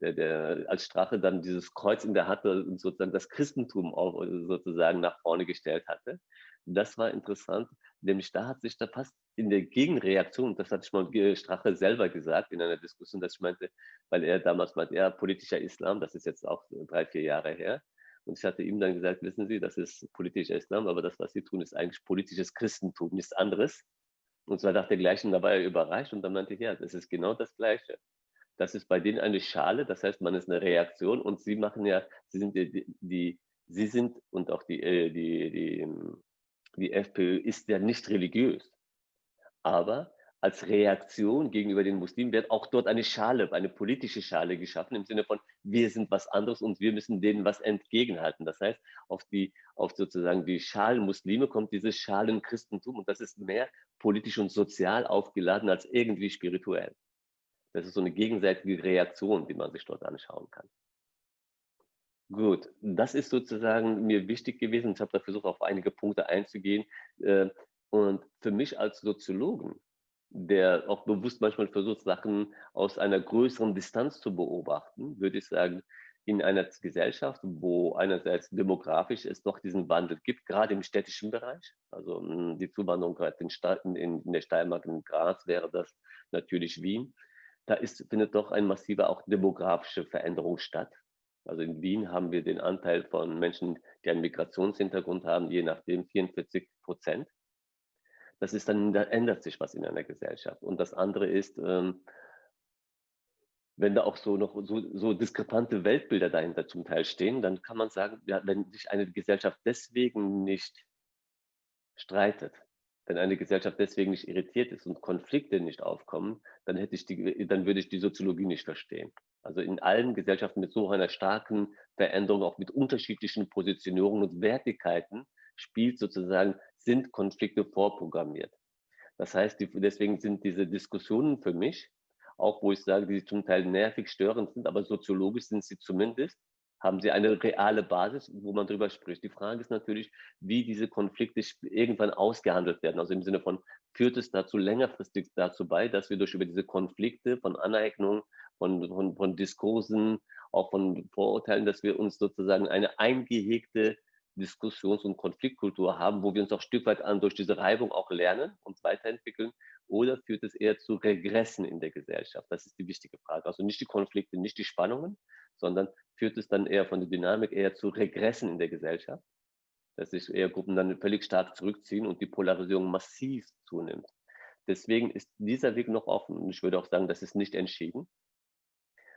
der, der, als Strache dann dieses Kreuz in der hatte und sozusagen das Christentum auch sozusagen nach vorne gestellt hatte. Das war interessant, nämlich da hat sich da fast in der Gegenreaktion, das hatte ich mal Strache selber gesagt in einer Diskussion, dass ich meinte, weil er damals meinte, er politischer Islam, das ist jetzt auch drei, vier Jahre her. Und ich hatte ihm dann gesagt, wissen Sie, das ist politischer Islam, aber das, was Sie tun, ist eigentlich politisches Christentum, nichts anderes. Und zwar nach der gleichen, da war er überrascht und dann meinte ich, ja, das ist genau das Gleiche. Das ist bei denen eine Schale, das heißt, man ist eine Reaktion und sie machen ja, sie sind die, die sie sind und auch die, äh, die, die, die FPÖ ist ja nicht religiös. Aber als Reaktion gegenüber den Muslimen wird auch dort eine Schale, eine politische Schale geschaffen, im Sinne von, wir sind was anderes und wir müssen denen was entgegenhalten. Das heißt, auf die, auf sozusagen die Schalen Muslime kommt dieses Schalen Christentum und das ist mehr politisch und sozial aufgeladen als irgendwie spirituell. Das ist so eine gegenseitige Reaktion, die man sich dort anschauen kann. Gut, das ist sozusagen mir wichtig gewesen. Ich habe da versucht, auf einige Punkte einzugehen. Äh, und für mich als Soziologen der auch bewusst manchmal versucht, Sachen aus einer größeren Distanz zu beobachten, würde ich sagen, in einer Gesellschaft, wo einerseits demografisch es doch diesen Wandel gibt, gerade im städtischen Bereich. Also hm, die Zuwanderung gerade in, Staaten, in, in der Steiermark, in Graz wäre das natürlich Wien. Da ist, findet doch eine massive auch demografische Veränderung statt. Also in Wien haben wir den Anteil von Menschen, die einen Migrationshintergrund haben, je nachdem 44 Prozent das ist dann, da ändert sich was in einer Gesellschaft. Und das andere ist, ähm, wenn da auch so noch so, so diskrepante Weltbilder dahinter zum Teil stehen, dann kann man sagen, ja, wenn sich eine Gesellschaft deswegen nicht streitet, wenn eine Gesellschaft deswegen nicht irritiert ist und Konflikte nicht aufkommen, dann hätte ich die, dann würde ich die Soziologie nicht verstehen. Also in allen Gesellschaften mit so einer starken Veränderung, auch mit unterschiedlichen Positionierungen und Wertigkeiten, spielt sozusagen sind Konflikte vorprogrammiert. Das heißt, die, deswegen sind diese Diskussionen für mich, auch wo ich sage, die zum Teil nervig, störend sind, aber soziologisch sind sie zumindest, haben sie eine reale Basis, wo man drüber spricht. Die Frage ist natürlich, wie diese Konflikte irgendwann ausgehandelt werden. Also im Sinne von, führt es dazu längerfristig dazu bei, dass wir durch über diese Konflikte von Aneignung, von, von, von Diskursen, auch von Vorurteilen, dass wir uns sozusagen eine eingehegte Diskussions- und Konfliktkultur haben, wo wir uns auch ein Stück weit an durch diese Reibung auch lernen und weiterentwickeln? Oder führt es eher zu Regressen in der Gesellschaft? Das ist die wichtige Frage. Also nicht die Konflikte, nicht die Spannungen, sondern führt es dann eher von der Dynamik eher zu Regressen in der Gesellschaft, dass sich eher Gruppen dann völlig stark zurückziehen und die Polarisierung massiv zunimmt. Deswegen ist dieser Weg noch offen und ich würde auch sagen, das ist nicht entschieden.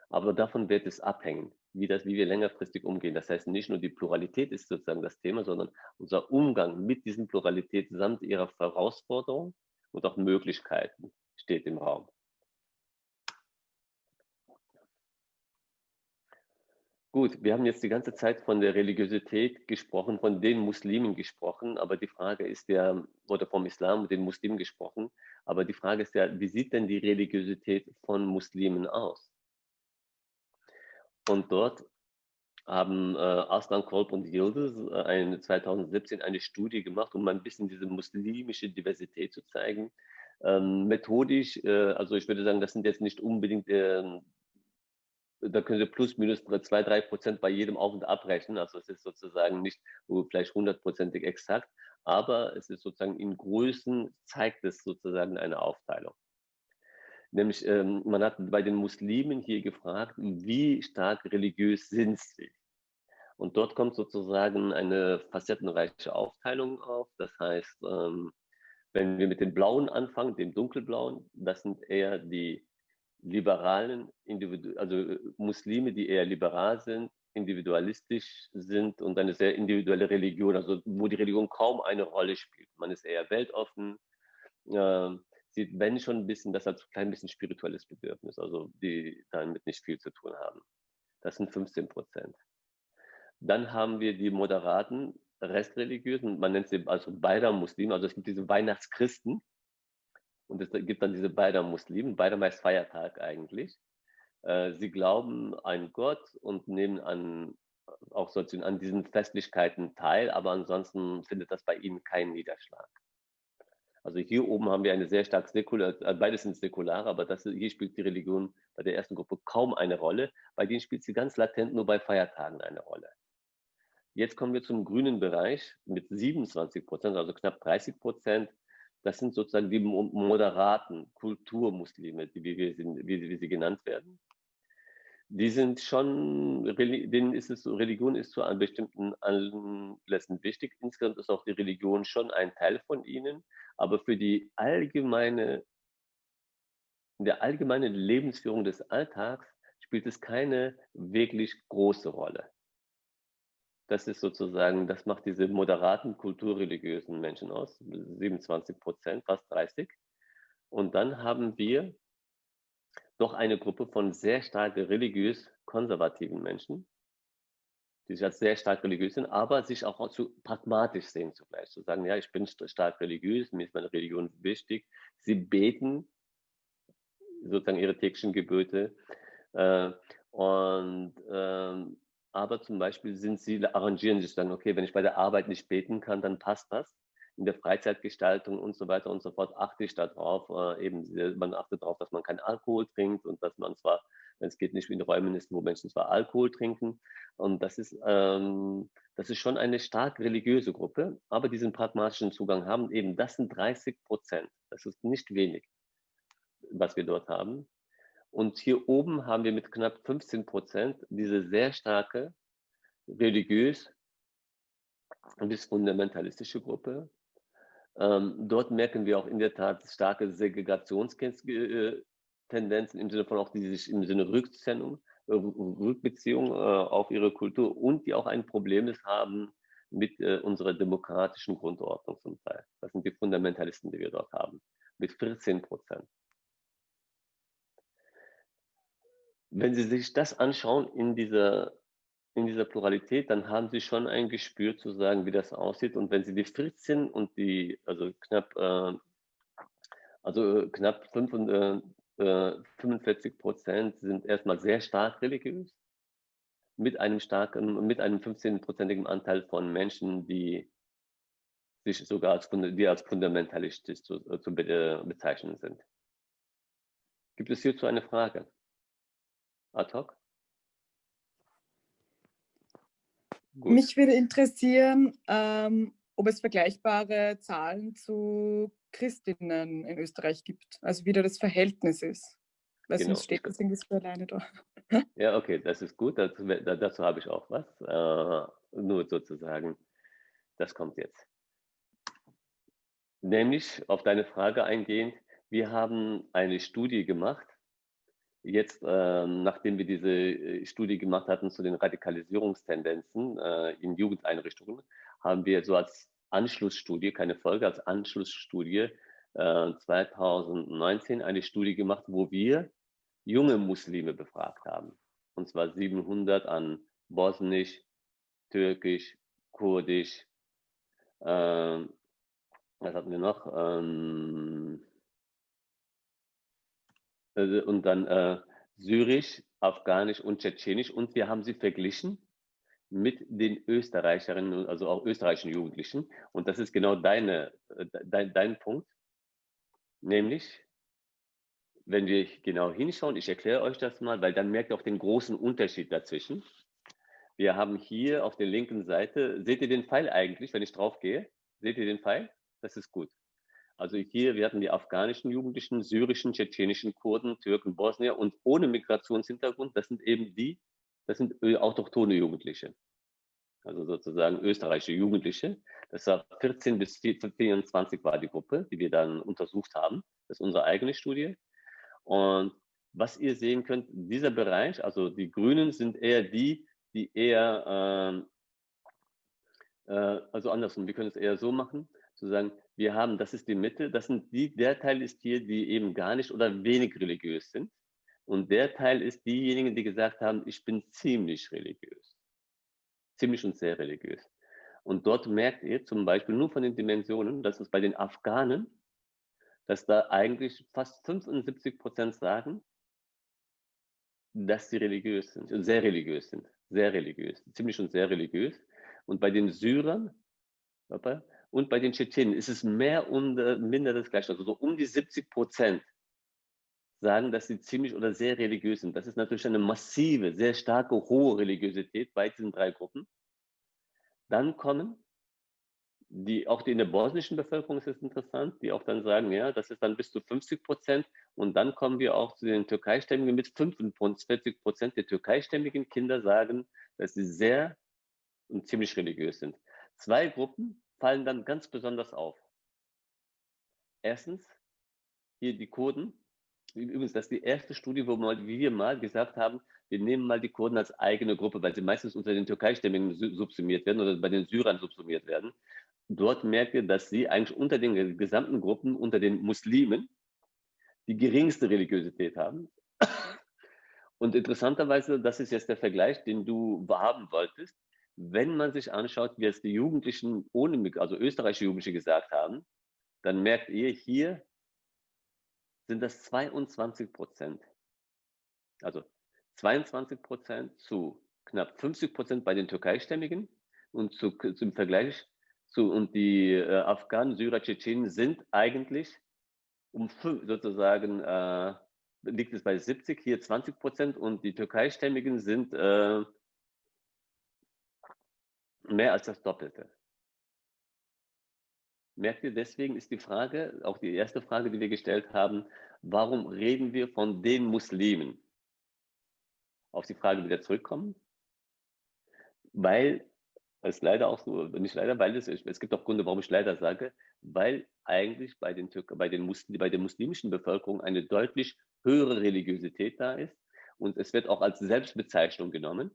Aber davon wird es abhängen, wie, das, wie wir längerfristig umgehen. Das heißt, nicht nur die Pluralität ist sozusagen das Thema, sondern unser Umgang mit diesen Pluralität samt ihrer Herausforderungen und auch Möglichkeiten steht im Raum. Gut, wir haben jetzt die ganze Zeit von der Religiosität gesprochen, von den Muslimen gesprochen, aber die Frage ist ja, oder vom Islam und den Muslimen gesprochen, aber die Frage ist ja, wie sieht denn die Religiosität von Muslimen aus? Und dort haben äh, Aslan Kolb und Yildiz äh, eine, 2017 eine Studie gemacht, um ein bisschen diese muslimische Diversität zu zeigen. Ähm, methodisch, äh, also ich würde sagen, das sind jetzt nicht unbedingt, äh, da können Sie plus minus zwei, drei Prozent bei jedem Auf- und Abrechnen. Also es ist sozusagen nicht vielleicht hundertprozentig exakt, aber es ist sozusagen in Größen zeigt es sozusagen eine Aufteilung. Nämlich, ähm, man hat bei den Muslimen hier gefragt, wie stark religiös sind sie? Und dort kommt sozusagen eine facettenreiche Aufteilung auf. Das heißt, ähm, wenn wir mit den Blauen anfangen, dem Dunkelblauen, das sind eher die liberalen, Individu also äh, Muslime, die eher liberal sind, individualistisch sind und eine sehr individuelle Religion, also wo die Religion kaum eine Rolle spielt. Man ist eher weltoffen, äh, sieht, wenn schon ein bisschen, das als ein klein bisschen spirituelles Bedürfnis, also die damit nicht viel zu tun haben. Das sind 15 Prozent. Dann haben wir die moderaten Restreligiösen, man nennt sie also beider Muslime, also es gibt diese Weihnachtschristen und es gibt dann diese beider Muslimen, beider heißt Feiertag eigentlich. Äh, sie glauben an Gott und nehmen an auch sozusagen an diesen Festlichkeiten teil, aber ansonsten findet das bei ihnen keinen Niederschlag. Also hier oben haben wir eine sehr stark säkular, äh, beides sind säkular, aber das, hier spielt die Religion bei der ersten Gruppe kaum eine Rolle. Bei denen spielt sie ganz latent nur bei Feiertagen eine Rolle. Jetzt kommen wir zum grünen Bereich mit 27 Prozent, also knapp 30 Prozent. Das sind sozusagen die moderaten Kulturmuslime, wie, wie, wie sie genannt werden die sind schon, denen ist es so, Religion ist zu einem bestimmten Anlässen wichtig. Insgesamt ist auch die Religion schon ein Teil von ihnen, aber für die allgemeine, in der allgemeinen Lebensführung des Alltags spielt es keine wirklich große Rolle. Das ist sozusagen, das macht diese moderaten kulturreligiösen Menschen aus, 27 Prozent, fast 30. Und dann haben wir doch eine Gruppe von sehr stark religiös konservativen Menschen, die sich als sehr stark religiös sind, aber sich auch zu pragmatisch sehen zugleich. Zu sagen, ja, ich bin stark religiös, mir ist meine Religion wichtig. Sie beten sozusagen ihre täglichen Gebote. Äh, und ähm, aber zum Beispiel sind sie, arrangieren sich dann, okay, wenn ich bei der Arbeit nicht beten kann, dann passt das in der Freizeitgestaltung und so weiter und so fort achte ich darauf, äh, eben, man achtet darauf, dass man keinen Alkohol trinkt und dass man zwar, es geht, nicht wie in Räumen wo Menschen zwar Alkohol trinken. Und das ist, ähm, das ist schon eine stark religiöse Gruppe, aber diesen pragmatischen Zugang haben eben, das sind 30 Prozent. Das ist nicht wenig, was wir dort haben. Und hier oben haben wir mit knapp 15 Prozent diese sehr starke religiös bis fundamentalistische Gruppe, ähm, dort merken wir auch in der Tat starke Segregationstendenzen im Sinne von auch die sich im Sinne Rückzennung, äh, Rückbeziehung äh, auf ihre Kultur und die auch ein Problem haben mit äh, unserer demokratischen Grundordnung zum Teil. Das sind die Fundamentalisten, die wir dort haben, mit 14 Prozent. Wenn Sie sich das anschauen in dieser in dieser Pluralität, dann haben sie schon ein Gespür zu sagen, wie das aussieht. Und wenn sie die 14 und die, also knapp, also knapp 5, äh, 45 äh, Prozent sind erstmal sehr stark religiös, mit einem starken, mit einem 15-prozentigen Anteil von Menschen, die sich sogar als, die als fundamentalistisch zu, äh, zu bezeichnen sind. Gibt es hierzu eine Frage? Ad hoc? Gut. Mich würde interessieren, ähm, ob es vergleichbare Zahlen zu Christinnen in Österreich gibt, also wie da das Verhältnis ist. Weil genau. sonst steht das irgendwie so alleine da. Ja, okay, das ist gut. Dazu, dazu habe ich auch was. Äh, nur sozusagen, das kommt jetzt. Nämlich auf deine Frage eingehend, wir haben eine Studie gemacht Jetzt, äh, nachdem wir diese äh, Studie gemacht hatten zu den Radikalisierungstendenzen äh, in Jugendeinrichtungen, haben wir so als Anschlussstudie, keine Folge, als Anschlussstudie äh, 2019 eine Studie gemacht, wo wir junge Muslime befragt haben. Und zwar 700 an Bosnisch, Türkisch, Kurdisch, ähm, was hatten wir noch? Ähm, äh, und dann äh, Syrisch, Afghanisch und Tschetschenisch und wir haben sie verglichen mit den Österreicherinnen, also auch österreichischen Jugendlichen. Und das ist genau deine, äh, dein, dein Punkt. Nämlich, wenn wir genau hinschauen, ich erkläre euch das mal, weil dann merkt ihr auch den großen Unterschied dazwischen. Wir haben hier auf der linken Seite, seht ihr den Pfeil eigentlich, wenn ich drauf gehe? Seht ihr den Pfeil? Das ist gut. Also hier, wir hatten die afghanischen Jugendlichen, syrischen, tschetschenischen Kurden, Türken, Bosnier und ohne Migrationshintergrund, das sind eben die, das sind autochtone Jugendliche. Also sozusagen österreichische Jugendliche. Das war 14 bis 24 war die Gruppe, die wir dann untersucht haben. Das ist unsere eigene Studie. Und was ihr sehen könnt, dieser Bereich, also die Grünen sind eher die, die eher, ähm, äh, also andersrum, wir können es eher so machen, zu sagen, wir haben, das ist die Mitte, das sind die, der Teil ist hier, die eben gar nicht oder wenig religiös sind. Und der Teil ist diejenigen, die gesagt haben, ich bin ziemlich religiös. Ziemlich und sehr religiös. Und dort merkt ihr zum Beispiel nur von den Dimensionen, dass es bei den Afghanen, dass da eigentlich fast 75 Prozent sagen, dass sie religiös sind, sehr religiös sind, sehr religiös, ziemlich und sehr religiös. Und bei den Syrern Und bei den Tschetschenen ist es mehr und äh, minder das Gleiche. Also so um die 70 Prozent sagen, dass sie ziemlich oder sehr religiös sind. Das ist natürlich eine massive, sehr starke, hohe Religiosität bei diesen drei Gruppen. Dann kommen die, auch die in der bosnischen Bevölkerung ist es interessant, die auch dann sagen, ja, das ist dann bis zu 50 Prozent. Und dann kommen wir auch zu den Türkeistämmigen mit 45 Prozent der türkeistämmigen Kinder sagen, dass sie sehr und ziemlich religiös sind. Zwei Gruppen fallen dann ganz besonders auf. Erstens, hier die Kurden. Übrigens, das ist die erste Studie, wo wir mal gesagt haben, wir nehmen mal die Kurden als eigene Gruppe, weil sie meistens unter den Türkeistämmigen subsumiert werden oder bei den Syrern subsumiert werden. Dort merkt ihr, dass sie eigentlich unter den gesamten Gruppen, unter den Muslimen, die geringste Religiosität haben. Und interessanterweise, das ist jetzt der Vergleich, den du haben wolltest, wenn man sich anschaut, wie es die Jugendlichen ohne, also österreichische Jugendliche gesagt haben, dann merkt ihr, hier sind das 22 Prozent. Also 22 Prozent zu knapp 50 Prozent bei den Türkeistämmigen und zu, zum Vergleich zu, und die äh, Afghanen, Syrer, Tschetschenen sind eigentlich um sozusagen, äh, liegt es bei 70, hier 20 Prozent und die Türkeistämmigen sind äh, mehr als das Doppelte. Merkt ihr, deswegen ist die Frage, auch die erste Frage, die wir gestellt haben, warum reden wir von den Muslimen? Auf die Frage wieder zurückkommen. Weil es leider auch so, nicht leider, weil es, es gibt auch Gründe, warum ich leider sage, weil eigentlich bei, den Türk bei, den Muslim, bei der muslimischen Bevölkerung eine deutlich höhere Religiosität da ist und es wird auch als Selbstbezeichnung genommen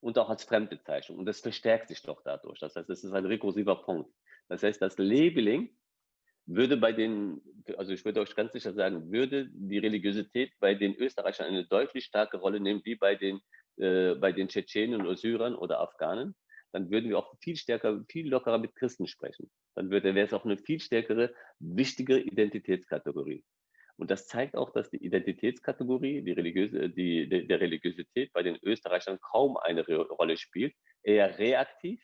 und auch als Fremdbezeichnung. Und das verstärkt sich doch dadurch. Das heißt, es ist ein rekursiver Punkt. Das heißt, das Labeling würde bei den, also ich würde euch ganz sicher sagen, würde die Religiosität bei den Österreichern eine deutlich starke Rolle nehmen, wie bei den, äh, bei den Tschetschenen oder Syrern oder Afghanen, dann würden wir auch viel stärker, viel lockerer mit Christen sprechen. Dann wäre es auch eine viel stärkere, wichtige Identitätskategorie. Und das zeigt auch, dass die Identitätskategorie, die religiöse, die, die, der Religiosität bei den Österreichern kaum eine Rolle spielt, eher reaktiv,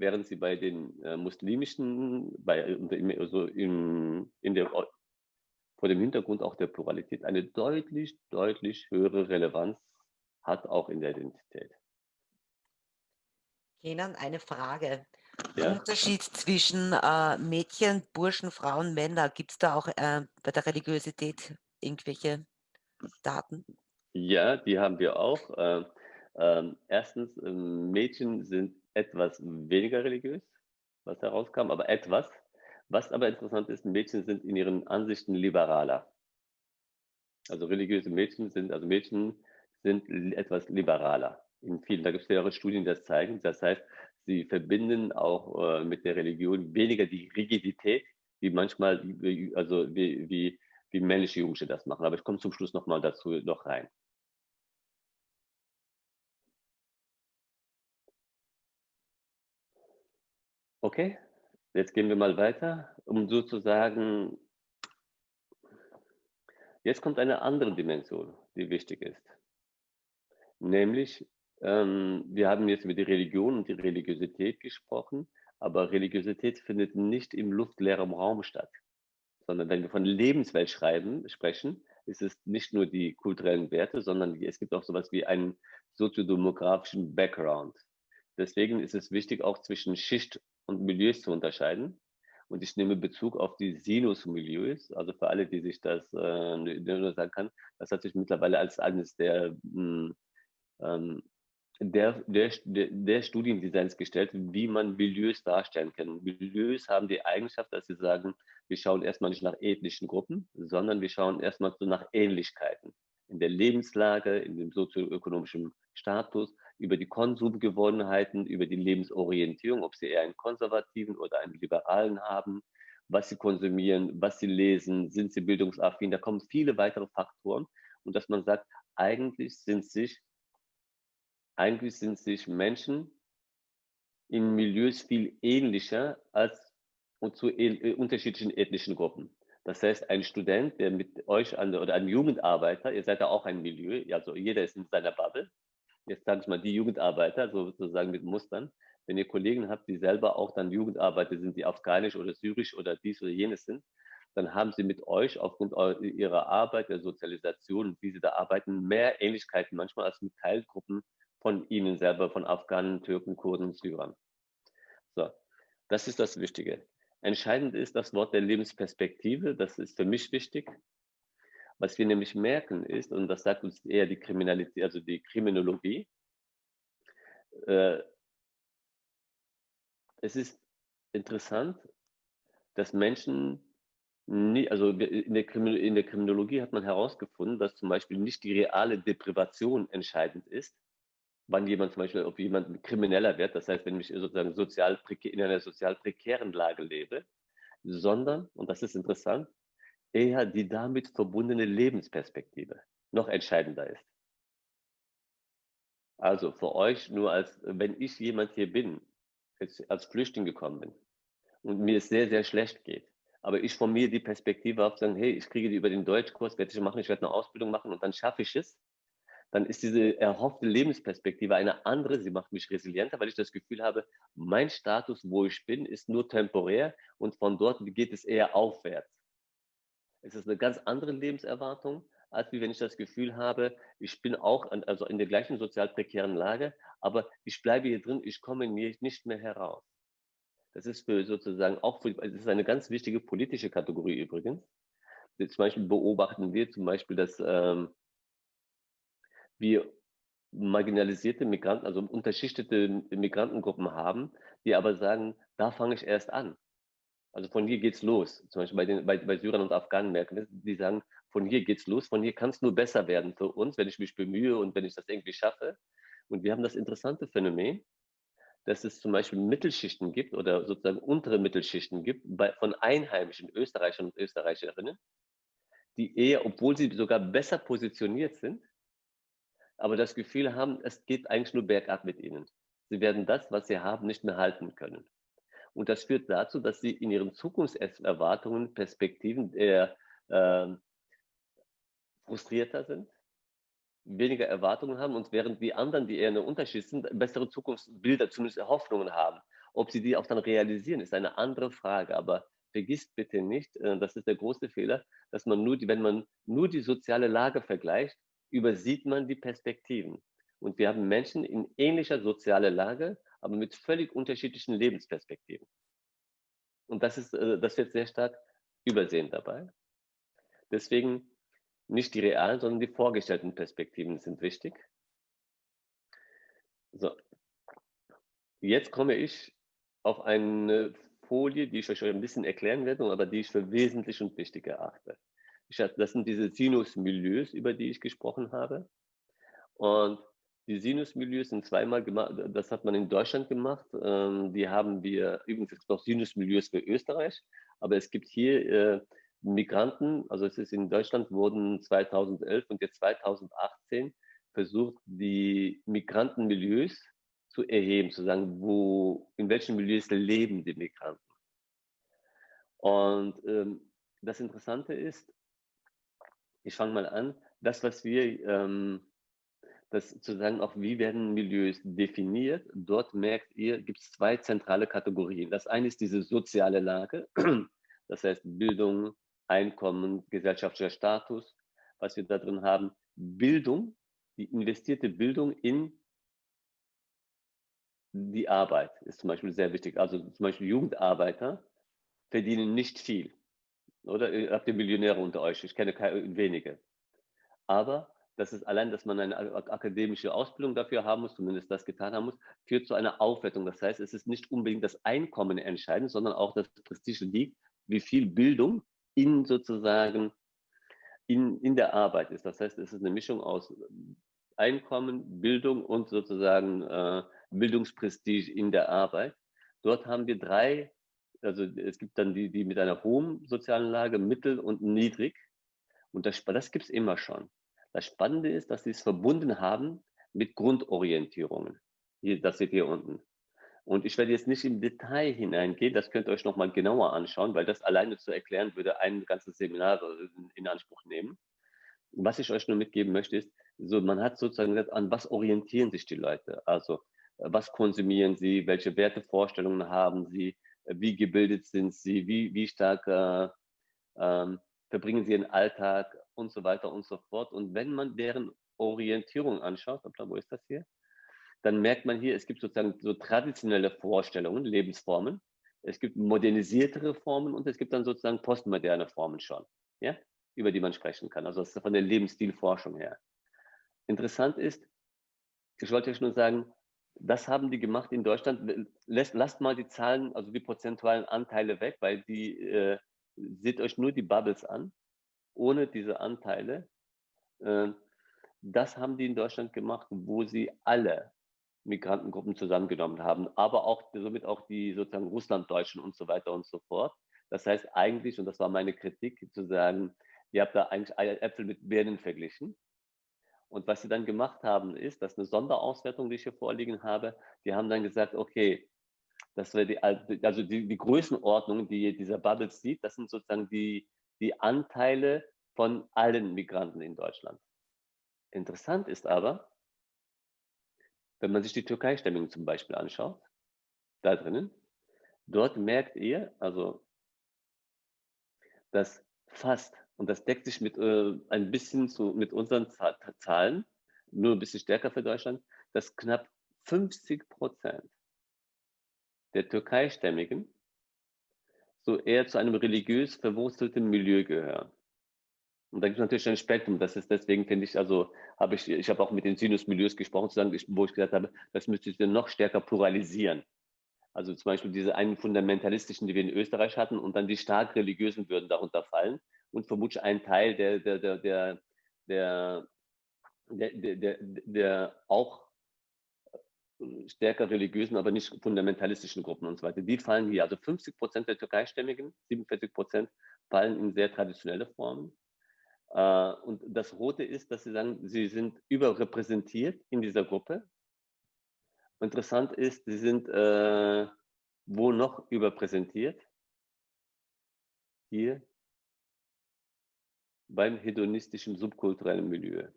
während sie bei den äh, muslimischen, bei, also in, in der, vor dem Hintergrund auch der Pluralität eine deutlich, deutlich höhere Relevanz hat, auch in der Identität. Kenan, eine Frage. Ja. Unterschied zwischen äh, Mädchen, Burschen, Frauen, Männer, gibt es da auch äh, bei der Religiosität irgendwelche Daten? Ja, die haben wir auch. Äh, ähm, erstens, ähm, Mädchen sind etwas weniger religiös, was herauskam, aber etwas. Was aber interessant ist, Mädchen sind in ihren Ansichten liberaler. Also religiöse Mädchen sind, also Mädchen sind etwas liberaler. In vielen, da gibt es mehrere Studien, die das zeigen. Das heißt, sie verbinden auch äh, mit der Religion weniger die Rigidität, wie manchmal, also wie, wie, wie männliche Jugendliche das machen. Aber ich komme zum Schluss nochmal dazu noch rein. Okay, jetzt gehen wir mal weiter, um sozusagen, jetzt kommt eine andere Dimension, die wichtig ist. Nämlich, ähm, wir haben jetzt über die Religion und die Religiosität gesprochen, aber Religiosität findet nicht im luftleeren Raum statt, sondern wenn wir von Lebenswelt schreiben, sprechen, ist es nicht nur die kulturellen Werte, sondern es gibt auch sowas wie einen soziodemografischen Background. Deswegen ist es wichtig, auch zwischen Schicht und Milieus zu unterscheiden. Und ich nehme Bezug auf die Sinus-Milieus, also für alle, die sich das äh, sagen kann, das hat sich mittlerweile als eines der hm, ähm, der, der, der Studiendesigns gestellt, wie man Milieus darstellen kann. Milieus haben die Eigenschaft, dass sie sagen, wir schauen erstmal nicht nach ethnischen Gruppen, sondern wir schauen erstmal so nach Ähnlichkeiten in der Lebenslage, in dem sozioökonomischen Status, über die Konsumgewohnheiten, über die Lebensorientierung, ob sie eher einen konservativen oder einen liberalen haben, was sie konsumieren, was sie lesen, sind sie bildungsaffin, da kommen viele weitere Faktoren und dass man sagt, eigentlich sind sich eigentlich sind sich Menschen in Milieus viel ähnlicher als und zu äh, unterschiedlichen ethnischen Gruppen. Das heißt, ein Student, der mit euch an, oder ein Jugendarbeiter, ihr seid ja auch ein Milieu, also jeder ist in seiner Bubble, jetzt sage ich mal, die Jugendarbeiter, sozusagen mit Mustern, wenn ihr Kollegen habt, die selber auch dann Jugendarbeiter sind, die afghanisch oder syrisch oder dies oder jenes sind, dann haben sie mit euch aufgrund ihrer Arbeit, der Sozialisation, wie sie da arbeiten, mehr Ähnlichkeiten manchmal als mit Teilgruppen von ihnen selber, von Afghanen, Türken, Kurden, Syrern. So, das ist das Wichtige. Entscheidend ist das Wort der Lebensperspektive, das ist für mich wichtig. Was wir nämlich merken ist, und das sagt uns eher die Kriminalität, also die Kriminologie, äh, es ist interessant, dass Menschen nie, also in der, in der Kriminologie hat man herausgefunden, dass zum Beispiel nicht die reale Deprivation entscheidend ist, wann jemand zum Beispiel, ob jemand krimineller wird, das heißt, wenn ich sozusagen sozial, in einer sozial prekären Lage lebe, sondern, und das ist interessant, eher die damit verbundene Lebensperspektive noch entscheidender ist. Also für euch nur als, wenn ich jemand hier bin, als Flüchtling gekommen bin und mir es sehr, sehr schlecht geht, aber ich von mir die Perspektive habe, sagen, hey, ich kriege die über den Deutschkurs, werde ich machen, ich werde eine Ausbildung machen und dann schaffe ich es, dann ist diese erhoffte Lebensperspektive eine andere. Sie macht mich resilienter, weil ich das Gefühl habe, mein Status, wo ich bin, ist nur temporär und von dort geht es eher aufwärts. Es ist eine ganz andere Lebenserwartung, als wie wenn ich das Gefühl habe, ich bin auch an, also in der gleichen sozial prekären Lage, aber ich bleibe hier drin, ich komme nicht mehr heraus. Das ist für sozusagen auch für, das ist eine ganz wichtige politische Kategorie übrigens. Zum Beispiel beobachten wir zum Beispiel, dass ähm, wir marginalisierte Migranten, also unterschichtete Migrantengruppen haben, die aber sagen, da fange ich erst an. Also von hier geht's los. Zum Beispiel bei, den, bei, bei Syrern und Afghanen merken wir, die sagen, von hier geht's los, von hier kann es nur besser werden für uns, wenn ich mich bemühe und wenn ich das irgendwie schaffe. Und wir haben das interessante Phänomen, dass es zum Beispiel Mittelschichten gibt oder sozusagen untere Mittelschichten gibt bei, von einheimischen Österreichern und Österreicherinnen, die eher, obwohl sie sogar besser positioniert sind, aber das Gefühl haben, es geht eigentlich nur bergab mit ihnen. Sie werden das, was sie haben, nicht mehr halten können. Und das führt dazu, dass sie in ihren Zukunftserwartungen, Perspektiven eher äh, frustrierter sind, weniger Erwartungen haben und während die anderen, die eher eine Unterschied sind, bessere Zukunftsbilder, zumindest Hoffnungen haben. Ob sie die auch dann realisieren, ist eine andere Frage. Aber vergisst bitte nicht, äh, das ist der große Fehler, dass man nur die, wenn man nur die soziale Lage vergleicht, übersieht man die Perspektiven. Und wir haben Menschen in ähnlicher sozialer Lage, aber mit völlig unterschiedlichen Lebensperspektiven. Und das, ist, äh, das wird sehr stark übersehen dabei. Deswegen nicht die realen, sondern die vorgestellten Perspektiven sind wichtig. So. Jetzt komme ich auf eine Folie, die ich euch ein bisschen erklären werde, aber die ich für wesentlich und wichtig erachte. Das sind diese Sinus-Milieus, über die ich gesprochen habe. Und die Sinus-Milieus sind zweimal gemacht, das hat man in Deutschland gemacht. Ähm, die haben wir, übrigens es noch Sinus-Milieus für Österreich, aber es gibt hier äh, Migranten, also es ist in Deutschland wurden 2011 und jetzt 2018 versucht, die Migrantenmilieus zu erheben, zu sagen, wo, in welchen Milieus leben die Migranten. Und ähm, das Interessante ist, ich fange mal an, das, was wir, ähm, das sozusagen auch, wie werden Milieus definiert, dort merkt ihr, gibt es zwei zentrale Kategorien. Das eine ist diese soziale Lage, das heißt Bildung, Einkommen, gesellschaftlicher Status, was wir da drin haben. Bildung, die investierte Bildung in die Arbeit ist zum Beispiel sehr wichtig. Also zum Beispiel Jugendarbeiter verdienen nicht viel. Oder habt ihr Millionäre unter euch? Ich kenne wenige. Aber das ist allein, dass man eine akademische Ausbildung dafür haben muss, zumindest das getan haben muss, führt zu einer Aufwertung. Das heißt, es ist nicht unbedingt das Einkommen entscheidend, sondern auch das Prestige liegt, wie viel Bildung in sozusagen in, in der Arbeit ist. Das heißt, es ist eine Mischung aus Einkommen, Bildung und sozusagen äh, Bildungsprestige in der Arbeit. Dort haben wir drei also es gibt dann die, die mit einer hohen sozialen Lage, mittel und niedrig. Und das, das gibt es immer schon. Das Spannende ist, dass sie es verbunden haben mit Grundorientierungen. Hier, das seht ihr unten. Und ich werde jetzt nicht im Detail hineingehen, das könnt ihr euch nochmal genauer anschauen, weil das alleine zu erklären würde ein ganzes Seminar in Anspruch nehmen. was ich euch nur mitgeben möchte, ist, so, man hat sozusagen gesagt, an was orientieren sich die Leute? Also, was konsumieren sie? Welche Wertevorstellungen haben sie? Wie gebildet sind sie? Wie, wie stark äh, ähm, verbringen sie ihren Alltag und so weiter und so fort? Und wenn man deren Orientierung anschaut, wo ist das hier? Dann merkt man hier, es gibt sozusagen so traditionelle Vorstellungen, Lebensformen. Es gibt modernisiertere Formen und es gibt dann sozusagen postmoderne Formen schon, ja, über die man sprechen kann. Also das ist von der Lebensstilforschung her. Interessant ist, ich wollte euch nur sagen, das haben die gemacht in Deutschland. Lasst, lasst mal die Zahlen, also die prozentualen Anteile weg, weil die, äh, seht euch nur die Bubbles an, ohne diese Anteile. Äh, das haben die in Deutschland gemacht, wo sie alle Migrantengruppen zusammengenommen haben, aber auch somit auch die sozusagen Russlanddeutschen und so weiter und so fort. Das heißt eigentlich, und das war meine Kritik, zu sagen, ihr habt da eigentlich Äpfel mit Birnen verglichen. Und was sie dann gemacht haben, ist, dass eine Sonderauswertung, die ich hier vorliegen habe, die haben dann gesagt, okay, das wäre die, also die, die Größenordnung, die dieser Bubbles sieht, das sind sozusagen die, die Anteile von allen Migranten in Deutschland. Interessant ist aber, wenn man sich die Türkei-Stämmigen zum Beispiel anschaut, da drinnen, dort merkt ihr, also, dass fast und das deckt sich mit äh, ein bisschen so mit unseren Zahlen, nur ein bisschen stärker für Deutschland, dass knapp 50 Prozent der Türkeistämmigen so eher zu einem religiös verwurzelten Milieu gehören. Und da gibt es natürlich ein Spektrum. Das ist deswegen, finde ich, also habe ich, ich habe auch mit den Sinus-Milieus gesprochen, wo ich gesagt habe, das müsste sich noch stärker pluralisieren. Also zum Beispiel diese einen fundamentalistischen, die wir in Österreich hatten, und dann die stark religiösen würden darunter fallen und vermutlich ein Teil der, der, der, der, der, der, der, der auch stärker religiösen, aber nicht fundamentalistischen Gruppen und so weiter. Die fallen hier. Also 50 Prozent der Türkeistämmigen, 47 Prozent fallen in sehr traditionelle Formen. Äh, und das Rote ist, dass sie sagen, sie sind überrepräsentiert in dieser Gruppe. Interessant ist, sie sind äh, wo noch überpräsentiert? Hier beim hedonistischen subkulturellen Milieu.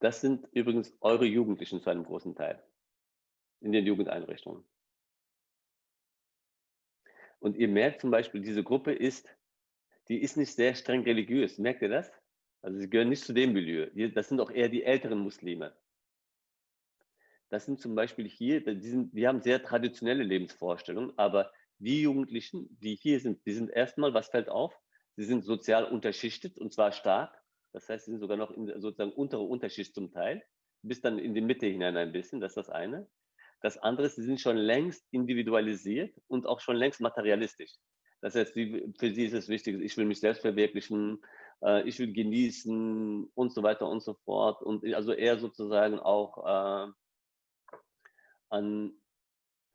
Das sind übrigens eure Jugendlichen zu einem großen Teil in den Jugendeinrichtungen. Und ihr merkt zum Beispiel, diese Gruppe ist, die ist nicht sehr streng religiös. Merkt ihr das? Also sie gehören nicht zu dem Milieu. Das sind auch eher die älteren Muslime. Das sind zum Beispiel hier, die, sind, die haben sehr traditionelle Lebensvorstellungen, aber die Jugendlichen, die hier sind, die sind erstmal, was fällt auf? Sie sind sozial unterschichtet und zwar stark. Das heißt, sie sind sogar noch in sozusagen untere Unterschicht zum Teil, bis dann in die Mitte hinein ein bisschen. Das ist das eine. Das andere ist, sie sind schon längst individualisiert und auch schon längst materialistisch. Das heißt, für sie ist es wichtig, ich will mich selbst verwirklichen, äh, ich will genießen und so weiter und so fort. Und also eher sozusagen auch äh, an,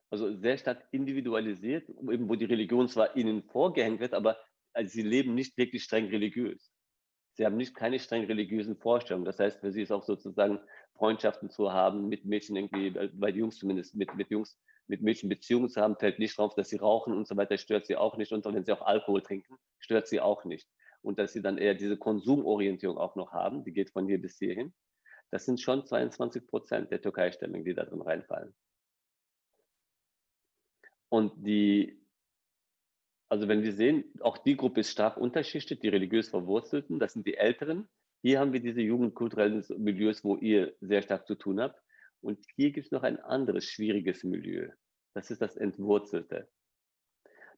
also sehr stark individualisiert, eben wo die Religion zwar ihnen vorgehängt wird, aber also sie leben nicht wirklich streng religiös. Sie haben nicht keine streng religiösen Vorstellungen. Das heißt, für sie ist auch sozusagen Freundschaften zu haben, mit Mädchen irgendwie, äh, bei Jungs zumindest, mit, mit Jungs, mit Mädchen Beziehungen zu haben, fällt nicht drauf, dass sie rauchen und so weiter, stört sie auch nicht. Und wenn sie auch Alkohol trinken, stört sie auch nicht. Und dass sie dann eher diese Konsumorientierung auch noch haben, die geht von hier bis hierhin. Das sind schon 22 Prozent der Türkei-Stämmigen, die da drin reinfallen. Und die also wenn wir sehen, auch die Gruppe ist stark unterschichtet, die religiös Verwurzelten, das sind die Älteren. Hier haben wir diese jugendkulturellen Milieus, wo ihr sehr stark zu tun habt. Und hier gibt es noch ein anderes schwieriges Milieu. Das ist das Entwurzelte.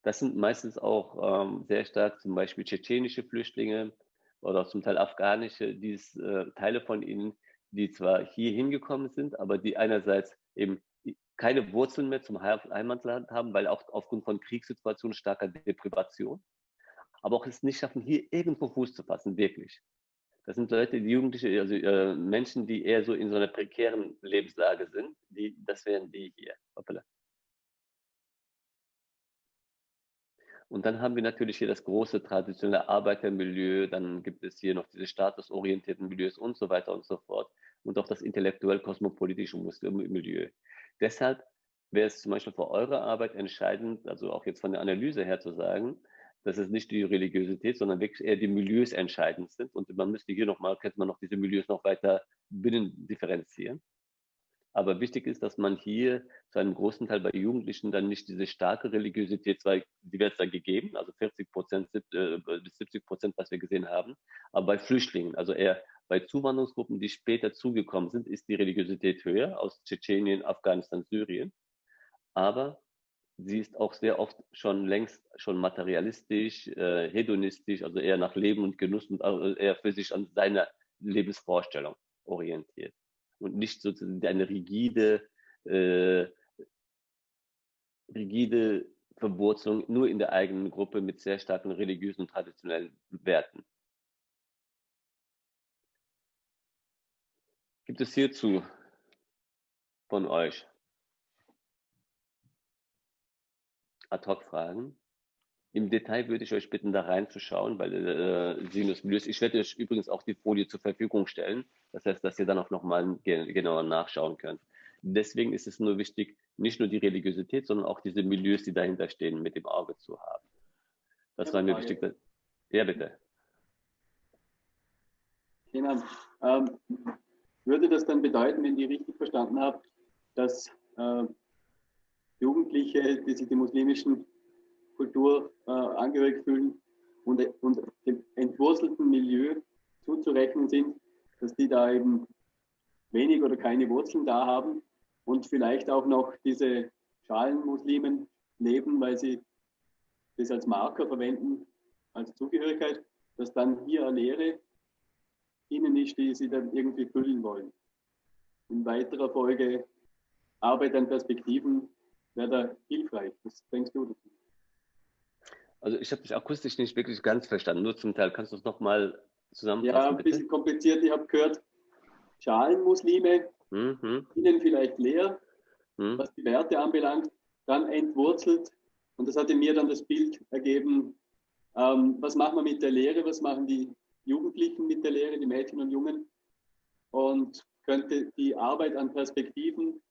Das sind meistens auch ähm, sehr stark zum Beispiel tschetschenische Flüchtlinge oder zum Teil afghanische, die äh, Teile von ihnen, die zwar hier hingekommen sind, aber die einerseits eben keine Wurzeln mehr zum Heimatland haben, weil auch aufgrund von Kriegssituationen starker Deprivation, aber auch es nicht schaffen, hier irgendwo Fuß zu fassen, wirklich. Das sind Leute, die Jugendliche, also äh, Menschen, die eher so in so einer prekären Lebenslage sind, die, das wären die hier. Hoppala. Und dann haben wir natürlich hier das große traditionelle Arbeitermilieu, dann gibt es hier noch diese statusorientierten Milieus und so weiter und so fort und auch das intellektuell-kosmopolitische Milieu. Deshalb wäre es zum Beispiel für eure Arbeit entscheidend, also auch jetzt von der Analyse her zu sagen, dass es nicht die Religiosität, sondern wirklich eher die Milieus entscheidend sind. Und man müsste hier nochmal, könnte man noch diese Milieus noch weiter binnen differenzieren. Aber wichtig ist, dass man hier zu einem großen Teil bei Jugendlichen dann nicht diese starke Religiosität, zwar die wird dann gegeben, also 40 Prozent äh, bis 70 Prozent, was wir gesehen haben, aber bei Flüchtlingen, also eher bei Zuwanderungsgruppen, die später zugekommen sind, ist die Religiosität höher aus Tschetschenien, Afghanistan, Syrien. Aber sie ist auch sehr oft schon längst schon materialistisch, äh, hedonistisch, also eher nach Leben und Genuss und eher für sich an seiner Lebensvorstellung orientiert und nicht sozusagen eine rigide, äh, rigide Verwurzelung nur in der eigenen Gruppe mit sehr starken religiösen und traditionellen Werten. Gibt es hierzu von euch Ad-Hoc-Fragen? Im Detail würde ich euch bitten, da reinzuschauen, weil äh, Sinus Milius, ich werde euch übrigens auch die Folie zur Verfügung stellen. Das heißt, dass ihr dann auch nochmal genauer nachschauen könnt. Deswegen ist es nur wichtig, nicht nur die Religiosität, sondern auch diese Milieus, die dahinter stehen, mit dem Auge zu haben. Das war mir wichtig. Ja, bitte. Genau. Ähm, würde das dann bedeuten, wenn ich richtig verstanden habe, dass äh, Jugendliche, die sich der muslimischen Kultur äh, angehörig fühlen und, und dem entwurzelten Milieu zuzurechnen sind, dass die da eben wenig oder keine Wurzeln da haben und vielleicht auch noch diese Schalenmuslimen leben, weil sie das als Marker verwenden, als Zugehörigkeit, dass dann hier eine Lehre ihnen ist, die sie dann irgendwie füllen wollen. In weiterer Folge Arbeit an Perspektiven wäre da hilfreich. Was denkst du dazu? Also ich habe dich akustisch nicht wirklich ganz verstanden, nur zum Teil. Kannst du es nochmal zusammenfassen? Ja, ein bitte? bisschen kompliziert. Ich habe gehört, Schalenmuslime, mhm. ihnen vielleicht leer, mhm. was die Werte anbelangt, dann entwurzelt. Und das hatte mir dann das Bild ergeben, ähm, was machen wir mit der Lehre, was machen die Jugendlichen mit der Lehre, die Mädchen und Jungen. Und könnte die Arbeit an Perspektiven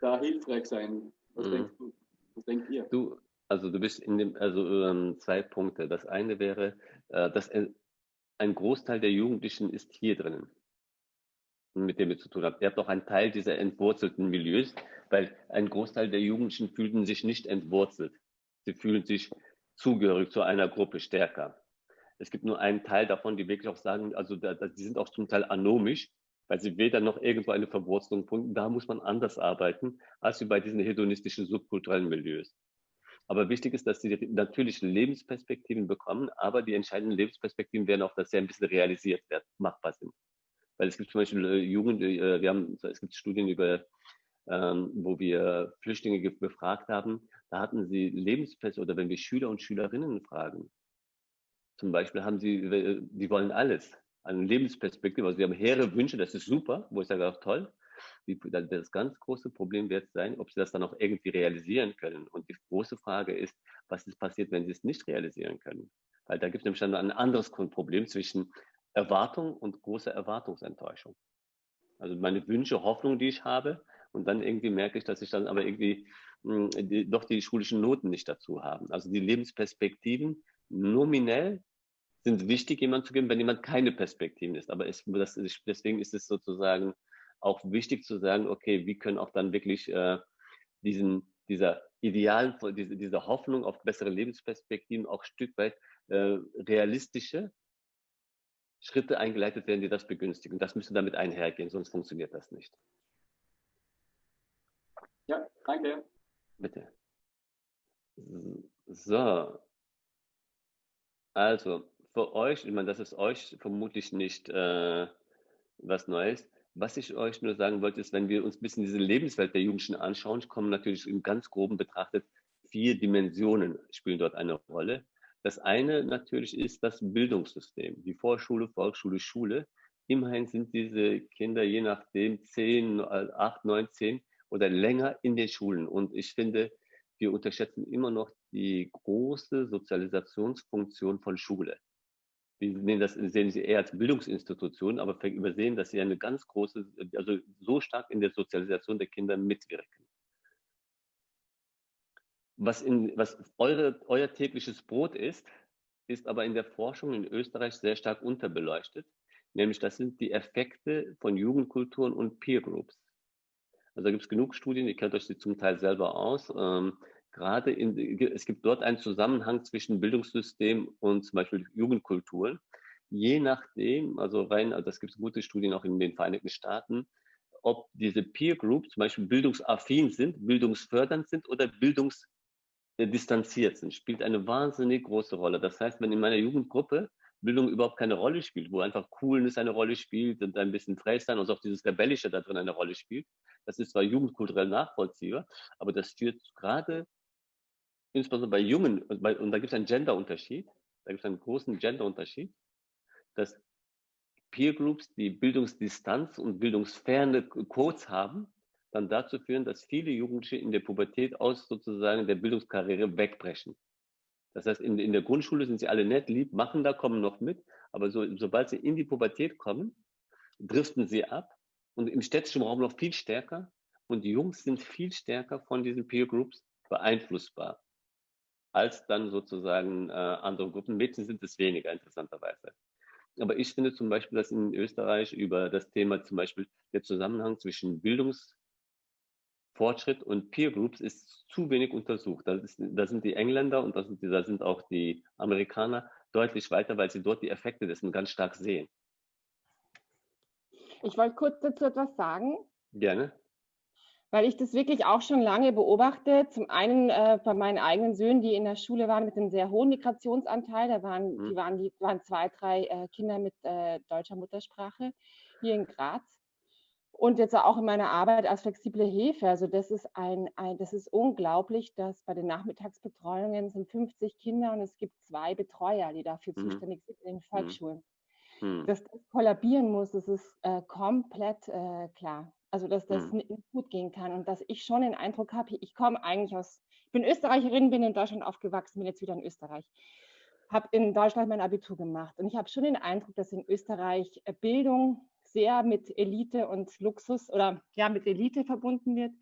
da hilfreich sein? Was mhm. denkst du? Was denkt ihr? Du, also du bist in dem, also ähm, zwei Punkte. Das eine wäre, äh, dass ein Großteil der Jugendlichen ist hier drinnen, mit dem ihr zu tun habt. Ihr habt auch einen Teil dieser entwurzelten Milieus, weil ein Großteil der Jugendlichen fühlten sich nicht entwurzelt. Sie fühlen sich zugehörig zu einer Gruppe stärker. Es gibt nur einen Teil davon, die wirklich auch sagen, also da, die sind auch zum Teil anomisch, weil sie weder noch irgendwo eine Verwurzelung punkten. Da muss man anders arbeiten, als wie bei diesen hedonistischen subkulturellen Milieus. Aber wichtig ist, dass sie natürlich Lebensperspektiven bekommen, aber die entscheidenden Lebensperspektiven werden auch, dass sie ein bisschen realisiert werden, machbar sind. Weil es gibt zum Beispiel äh, Jugend, äh, wir haben, es gibt Studien über, ähm, wo wir Flüchtlinge befragt haben, da hatten sie Lebensperspektiven, oder wenn wir Schüler und Schülerinnen fragen, zum Beispiel haben sie, äh, die wollen alles. Eine Lebensperspektive, also sie haben hehre Wünsche, das ist super, wo ich sage auch toll. Das ganz große Problem wird sein, ob sie das dann auch irgendwie realisieren können. Und die große Frage ist, was ist passiert, wenn sie es nicht realisieren können? Weil da gibt es nämlich dann ein anderes Problem zwischen Erwartung und großer Erwartungsenttäuschung. Also meine Wünsche, Hoffnung, die ich habe, und dann irgendwie merke ich, dass ich dann aber irgendwie mh, hm, die, doch die schulischen Noten nicht dazu haben. Also die Lebensperspektiven nominell sind wichtig, jemand zu geben, wenn jemand keine Perspektiven ist. Aber es, das, deswegen ist es sozusagen auch wichtig zu sagen, okay, wie können auch dann wirklich äh, diesen, dieser idealen, diese, diese Hoffnung auf bessere Lebensperspektiven auch Stück weit äh, realistische Schritte eingeleitet werden, die das begünstigen. Das müsste damit einhergehen, sonst funktioniert das nicht. Ja, danke. Bitte. So. Also, für euch, ich meine, das ist euch vermutlich nicht äh, was Neues. Was ich euch nur sagen wollte, ist, wenn wir uns ein bisschen diese Lebenswelt der Jugendlichen anschauen, kommen natürlich im ganz groben betrachtet vier Dimensionen spielen dort eine Rolle. Das eine natürlich ist das Bildungssystem, die Vorschule, Volksschule, Schule. Immerhin sind diese Kinder je nachdem 10, 8, 9, 10 oder länger in den Schulen. Und ich finde, wir unterschätzen immer noch die große Sozialisationsfunktion von Schule wir sehen das sehen sie eher als Bildungsinstitution, aber übersehen, dass sie eine ganz große, also so stark in der Sozialisation der Kinder mitwirken. Was, in, was eure, euer tägliches Brot ist, ist aber in der Forschung in Österreich sehr stark unterbeleuchtet. Nämlich das sind die Effekte von Jugendkulturen und Peer Groups. Also da gibt es genug Studien, ihr kennt euch die zum Teil selber aus. Ähm, gerade in, es gibt dort einen Zusammenhang zwischen Bildungssystem und zum Beispiel Jugendkulturen. Je nachdem, also rein, also das gibt es gute Studien auch in den Vereinigten Staaten, ob diese Peer Groups zum Beispiel bildungsaffin sind, bildungsfördernd sind oder bildungsdistanziert sind, spielt eine wahnsinnig große Rolle. Das heißt, wenn in meiner Jugendgruppe Bildung überhaupt keine Rolle spielt, wo einfach Coolness eine Rolle spielt und ein bisschen frei sein und auch dieses Rebellische da drin eine Rolle spielt. Das ist zwar jugendkulturell nachvollziehbar, aber das führt gerade, insbesondere bei Jungen, und da gibt es einen Genderunterschied, da gibt es einen großen Genderunterschied, dass Peer Groups, die Bildungsdistanz und bildungsferne Codes haben, dann dazu führen, dass viele Jugendliche in der Pubertät aus sozusagen der Bildungskarriere wegbrechen. Das heißt, in, in der Grundschule sind sie alle nett, lieb, machen da, kommen noch mit, aber so, sobald sie in die Pubertät kommen, driften sie ab und im städtischen Raum noch viel stärker und die Jungs sind viel stärker von diesen Peer Groups beeinflussbar als dann sozusagen äh, andere Gruppen. Mädchen sind es weniger, interessanterweise. Aber ich finde zum Beispiel, dass in Österreich über das Thema zum Beispiel der Zusammenhang zwischen Bildungs Fortschritt und Peer Groups ist zu wenig untersucht. Da, sind die Engländer und da sind, da sind auch die Amerikaner deutlich weiter, weil sie dort die Effekte dessen ganz stark sehen. Ich wollte kurz dazu etwas sagen. Gerne. Weil ich das wirklich auch schon lange beobachte. Zum einen äh, bei meinen eigenen Söhnen, die in der Schule waren mit einem sehr hohen Migrationsanteil. Da waren, hm. die waren, die waren zwei, drei äh, Kinder mit äh, deutscher Muttersprache hier in Graz und jetzt auch in meiner Arbeit als flexible Hilfe. Also das ist ein, ein, das ist unglaublich, dass bei den Nachmittagsbetreuungen sind 50 Kinder und es gibt zwei Betreuer, die dafür mhm. zuständig sind in den mhm. Volksschulen. Mhm. Dass das kollabieren muss, das ist äh, komplett äh, klar. Also dass das mhm. gut gehen kann und dass ich schon den Eindruck habe, ich komme eigentlich aus, ich bin Österreicherin, bin in Deutschland aufgewachsen, bin jetzt wieder in Österreich habe in Deutschland mein Abitur gemacht und ich habe schon den Eindruck, dass in Österreich äh, Bildung sehr mit Elite und Luxus oder ja mit Elite verbunden wird.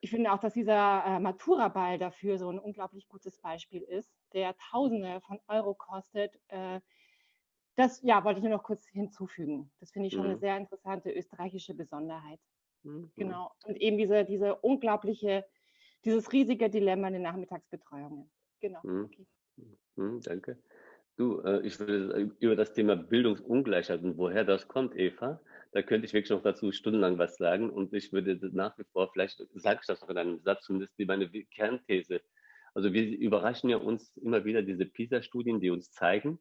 Ich finde auch, dass dieser äh, Matura-Ball dafür so ein unglaublich gutes Beispiel ist, der Tausende von Euro kostet. Äh, das ja, wollte ich nur noch kurz hinzufügen. Das finde ich schon mhm. eine sehr interessante österreichische Besonderheit. Mhm. Genau. Und eben diese, diese unglaubliche, dieses riesige Dilemma in den Nachmittagsbetreuungen. Genau. Mhm. Okay. Mhm, danke. Du, äh, ich will äh, über das Thema Bildungsungleichheit und woher das kommt, Eva, da könnte ich wirklich noch dazu stundenlang was sagen und ich würde nach wie vor, vielleicht sage ich das noch in einem Satz, zumindest wie meine Kernthese. Also wir überraschen ja uns immer wieder diese PISA-Studien, die uns zeigen,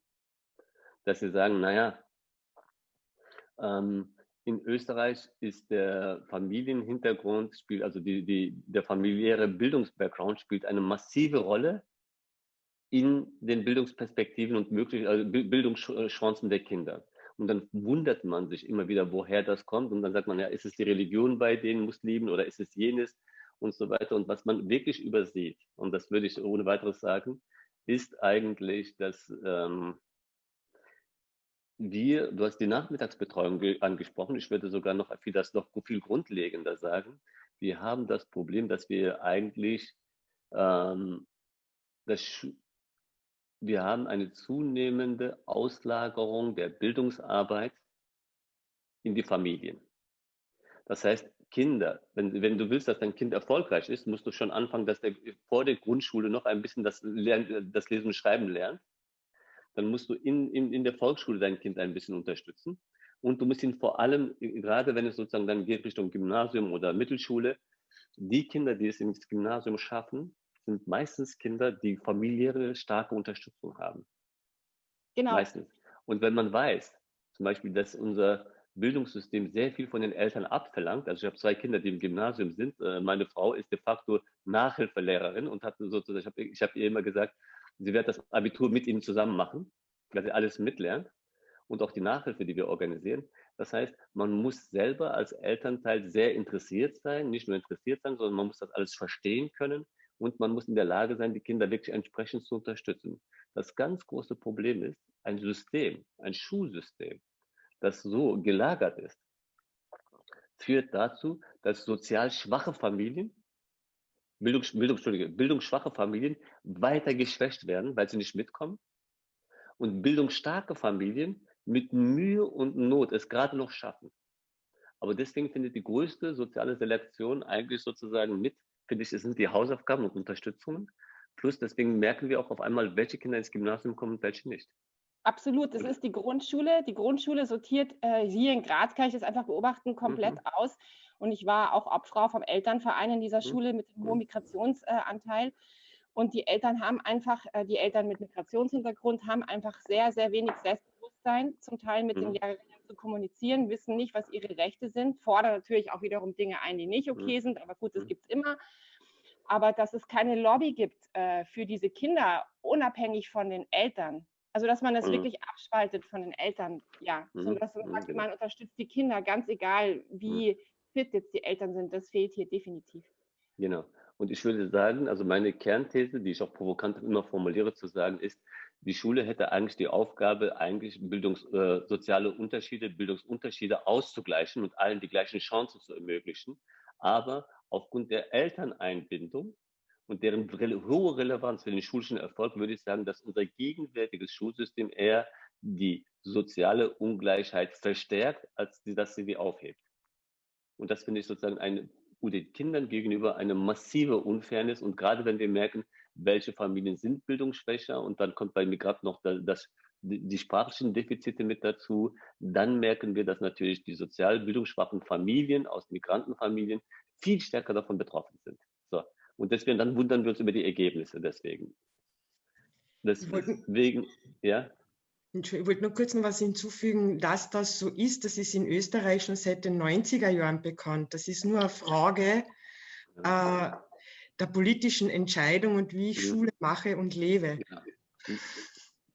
dass sie sagen, naja, ähm, in Österreich ist der Familienhintergrund, spielt also die, die, der familiäre Bildungsbackground spielt eine massive Rolle in den Bildungsperspektiven und möglichen also Bildungschancen der Kinder. Und dann wundert man sich immer wieder, woher das kommt. Und dann sagt man, ja, ist es die Religion bei den Muslimen oder ist es jenes und so weiter. Und was man wirklich übersieht, und das würde ich ohne weiteres sagen, ist eigentlich, dass ähm, wir, du hast die Nachmittagsbetreuung angesprochen, ich würde sogar noch viel, das noch viel grundlegender sagen. Wir haben das Problem, dass wir eigentlich ähm, das wir haben eine zunehmende Auslagerung der Bildungsarbeit in die Familien. Das heißt, Kinder, wenn, wenn du willst, dass dein Kind erfolgreich ist, musst du schon anfangen, dass der vor der Grundschule noch ein bisschen das, Lern, das Lesen und Schreiben lernt. Dann musst du in, in, in der Volksschule dein Kind ein bisschen unterstützen. Und du musst ihn vor allem, gerade wenn es sozusagen dann geht Richtung Gymnasium oder Mittelschule, die Kinder, die es ins Gymnasium schaffen, sind meistens Kinder, die familiäre starke Unterstützung haben. Genau. Meistens. Und wenn man weiß, zum Beispiel, dass unser Bildungssystem sehr viel von den Eltern abverlangt. Also ich habe zwei Kinder, die im Gymnasium sind. Äh, meine Frau ist de facto Nachhilfelehrerin und hat sozusagen, ich habe ich hab ihr immer gesagt, sie wird das Abitur mit ihnen zusammen machen, dass sie alles mitlernt und auch die Nachhilfe, die wir organisieren. Das heißt, man muss selber als Elternteil sehr interessiert sein, nicht nur interessiert sein, sondern man muss das alles verstehen können und man muss in der Lage sein, die Kinder wirklich entsprechend zu unterstützen. Das ganz große Problem ist, ein System, ein Schulsystem, das so gelagert ist, führt dazu, dass sozial schwache Familien Bildungs, Bildungs, bildungsschwache Familien weiter geschwächt werden, weil sie nicht mitkommen. Und bildungsstarke Familien mit Mühe und Not es gerade noch schaffen. Aber deswegen findet die größte soziale Selektion eigentlich sozusagen mit, finde ich, es sind die Hausaufgaben und Unterstützungen. Plus deswegen merken wir auch auf einmal, welche Kinder ins Gymnasium kommen und welche nicht. Absolut, das ist die Grundschule. Die Grundschule sortiert äh, hier in Graz, kann ich das einfach beobachten, komplett mhm. aus. Und ich war auch Obfrau vom Elternverein in dieser mhm. Schule mit dem hohen Migrationsanteil. Und die Eltern haben einfach, äh, die Eltern mit Migrationshintergrund haben einfach sehr, sehr wenig Selbstbewusstsein, zum Teil mit den mhm. Lehrerinnen zu kommunizieren, wissen nicht, was ihre Rechte sind, fordern natürlich auch wiederum Dinge ein, die nicht okay mhm. sind, aber gut, das gibt es immer. Aber dass es keine Lobby gibt äh, für diese Kinder, unabhängig von den Eltern, also, dass man das mhm. wirklich abspaltet von den Eltern, ja. Mhm. Sondern dass man sagt, genau. man unterstützt die Kinder, ganz egal, wie mhm. Fit jetzt die Eltern sind. Das fehlt hier definitiv. Genau. Und ich würde sagen, also meine Kernthese, die ich auch provokant immer formuliere, zu sagen, ist, die Schule hätte eigentlich die Aufgabe, eigentlich Bildungs, äh, soziale Unterschiede, Bildungsunterschiede auszugleichen und allen die gleichen Chancen zu ermöglichen. Aber aufgrund der Elterneinbindung und deren hohe Relevanz für den schulischen Erfolg würde ich sagen, dass unser gegenwärtiges Schulsystem eher die soziale Ungleichheit verstärkt, als dass sie sie aufhebt. Und das finde ich sozusagen eine, den Kindern gegenüber eine massive Unfairness. Und gerade wenn wir merken, welche Familien sind bildungsschwächer und dann kommt bei Migranten noch das, die sprachlichen Defizite mit dazu, dann merken wir, dass natürlich die sozial bildungsschwachen Familien aus Migrantenfamilien viel stärker davon betroffen sind. So. Und deswegen, dann wundern wir uns über die Ergebnisse deswegen. Deswegen, ja. Ich wollte nur kurz noch was hinzufügen, dass das so ist, das ist in Österreich schon seit den 90er Jahren bekannt. Das ist nur eine Frage äh, der politischen Entscheidung und wie ich mhm. Schule mache und lebe. Ja.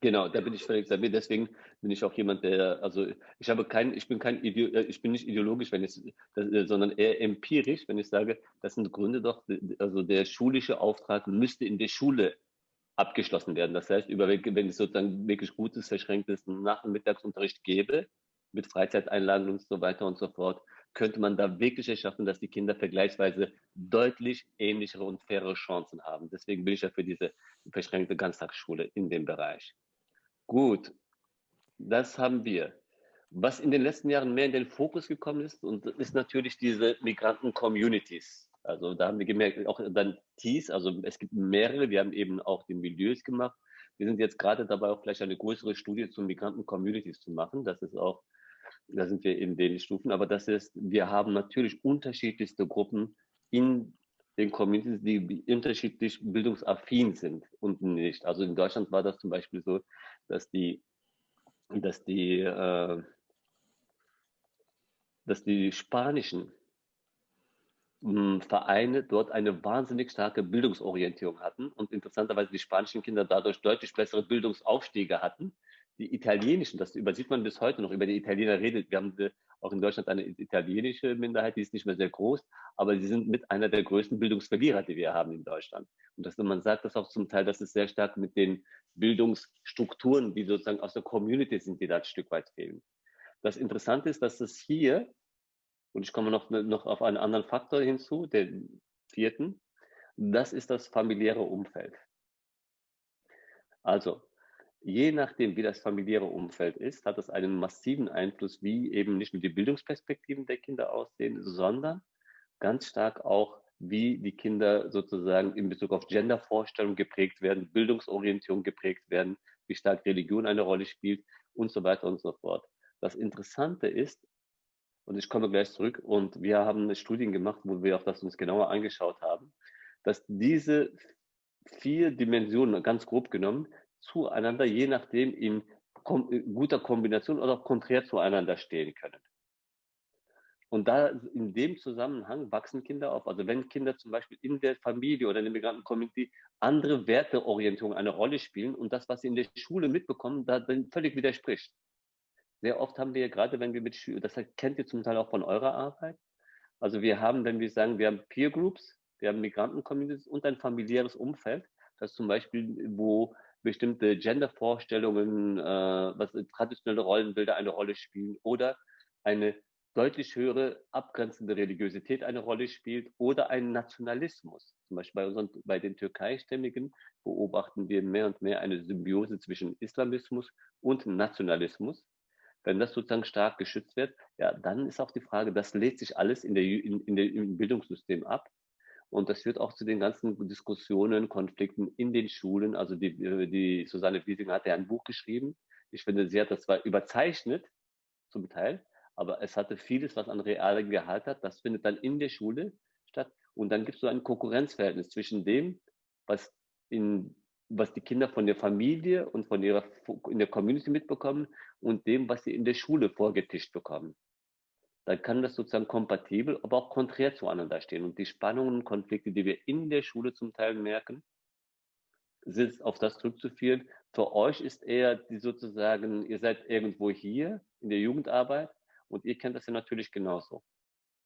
Genau, da bin ich völlig dabei. Deswegen bin ich auch jemand, der, also ich habe kein, ich bin kein, äh, ich bin nicht ideologisch, wenn ich, äh, sondern eher empirisch, wenn ich sage, das sind Gründe doch, also der schulische Auftrag müsste in der Schule abgeschlossen werden. Das heißt, über, wenn es sozusagen wirklich gutes, verschränktes Nachmittagsunterricht gäbe, mit Freizeiteinlagen und so weiter und so fort, könnte man da wirklich erschaffen, dass die Kinder vergleichsweise deutlich ähnlichere und faire Chancen haben. Deswegen bin ich ja für diese verschränkte Ganztagsschule in dem Bereich. Gut, das haben wir. Was in den letzten Jahren mehr in den Fokus gekommen ist, und ist natürlich diese Migranten-Communities. Also da haben wir gemerkt, auch dann TIS, also es gibt mehrere, wir haben eben auch die Milieus gemacht. Wir sind jetzt gerade dabei, auch vielleicht eine größere Studie zu Migranten-Communities zu machen. Das ist auch, da sind wir in den Stufen, aber das ist, wir haben natürlich unterschiedlichste Gruppen in den Communities, die unterschiedlich bildungsaffin sind und nicht. Also in Deutschland war das zum Beispiel so, dass die, dass die, äh, dass die spanischen Vereine dort eine wahnsinnig starke Bildungsorientierung hatten und interessanterweise die spanischen Kinder dadurch deutlich bessere Bildungsaufstiege hatten. Die italienischen, das übersieht man bis heute noch, über die Italiener redet. Wir haben auch in Deutschland eine italienische Minderheit, die ist nicht mehr sehr groß, aber sie sind mit einer der größten Bildungsverlierer, die wir haben in Deutschland. Und dass man sagt das auch zum Teil, dass es sehr stark mit den Bildungsstrukturen, die sozusagen aus der Community sind, die da ein Stück weit fehlen. Das Interessante ist, dass es hier, und ich komme noch, noch auf einen anderen Faktor hinzu, den vierten, das ist das familiäre Umfeld. Also, je nachdem, wie das familiäre Umfeld ist, hat es einen massiven Einfluss, wie eben nicht nur die Bildungsperspektiven der Kinder aussehen, sondern ganz stark auch, wie die Kinder sozusagen in Bezug auf Gendervorstellungen geprägt werden, Bildungsorientierung geprägt werden, wie stark Religion eine Rolle spielt und so weiter und so fort. Das Interessante ist, und ich komme gleich zurück, und wir haben Studien gemacht, wo wir auch das uns genauer angeschaut haben, dass diese vier Dimensionen, ganz grob genommen, zueinander, je nachdem in guter Kombination oder auch konträr zueinander stehen können. Und da in dem Zusammenhang wachsen Kinder auf. Also wenn Kinder zum Beispiel in der Familie oder in der Migranten-Community andere Werteorientierungen eine Rolle spielen und das, was sie in der Schule mitbekommen, da völlig widerspricht. Sehr oft haben wir gerade, wenn wir mit Schülern, das kennt ihr zum Teil auch von eurer Arbeit. Also wir haben, wenn wir sagen, wir haben Peer Groups, wir haben Migranten-Communities und ein familiäres Umfeld, das zum Beispiel, wo bestimmte Gender-Vorstellungen, äh, was traditionelle Rollenbilder eine Rolle spielen oder eine deutlich höhere abgrenzende Religiosität eine Rolle spielt oder ein Nationalismus. Zum Beispiel bei, unseren, bei den Türkeistämmigen beobachten wir mehr und mehr eine Symbiose zwischen Islamismus und Nationalismus. Wenn das sozusagen stark geschützt wird, ja, dann ist auch die Frage, das lädt sich alles in der, in, in der, im Bildungssystem ab. Und das führt auch zu den ganzen Diskussionen, Konflikten in den Schulen. Also die, die Susanne Wiesing hat ja ein Buch geschrieben. Ich finde, sie hat das zwar überzeichnet, zum Teil, aber es hatte vieles, was an realen Gehalt hat. Das findet dann in der Schule statt. Und dann gibt es so ein Konkurrenzverhältnis zwischen dem, was in was die Kinder von der Familie und von ihrer in der Community mitbekommen und dem, was sie in der Schule vorgetischt bekommen. Dann kann das sozusagen kompatibel, aber auch konträr zueinander stehen. Und die Spannungen und Konflikte, die wir in der Schule zum Teil merken, sind auf das zurückzuführen. Für euch ist eher die sozusagen, ihr seid irgendwo hier in der Jugendarbeit und ihr kennt das ja natürlich genauso,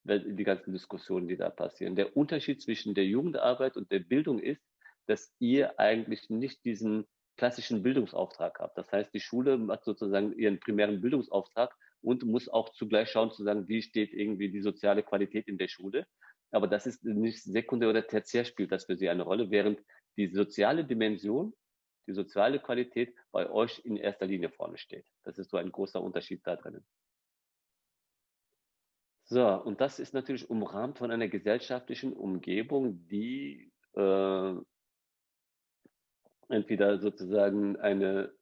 die ganzen Diskussionen, die da passieren. Der Unterschied zwischen der Jugendarbeit und der Bildung ist, dass ihr eigentlich nicht diesen klassischen Bildungsauftrag habt. Das heißt, die Schule hat sozusagen ihren primären Bildungsauftrag und muss auch zugleich schauen, zu sagen, wie steht irgendwie die soziale Qualität in der Schule. Aber das ist nicht sekundär oder tertiär spielt das für sie eine Rolle, während die soziale Dimension, die soziale Qualität bei euch in erster Linie vorne steht. Das ist so ein großer Unterschied da drinnen. So, und das ist natürlich umrahmt von einer gesellschaftlichen Umgebung, die äh, entweder sozusagen eine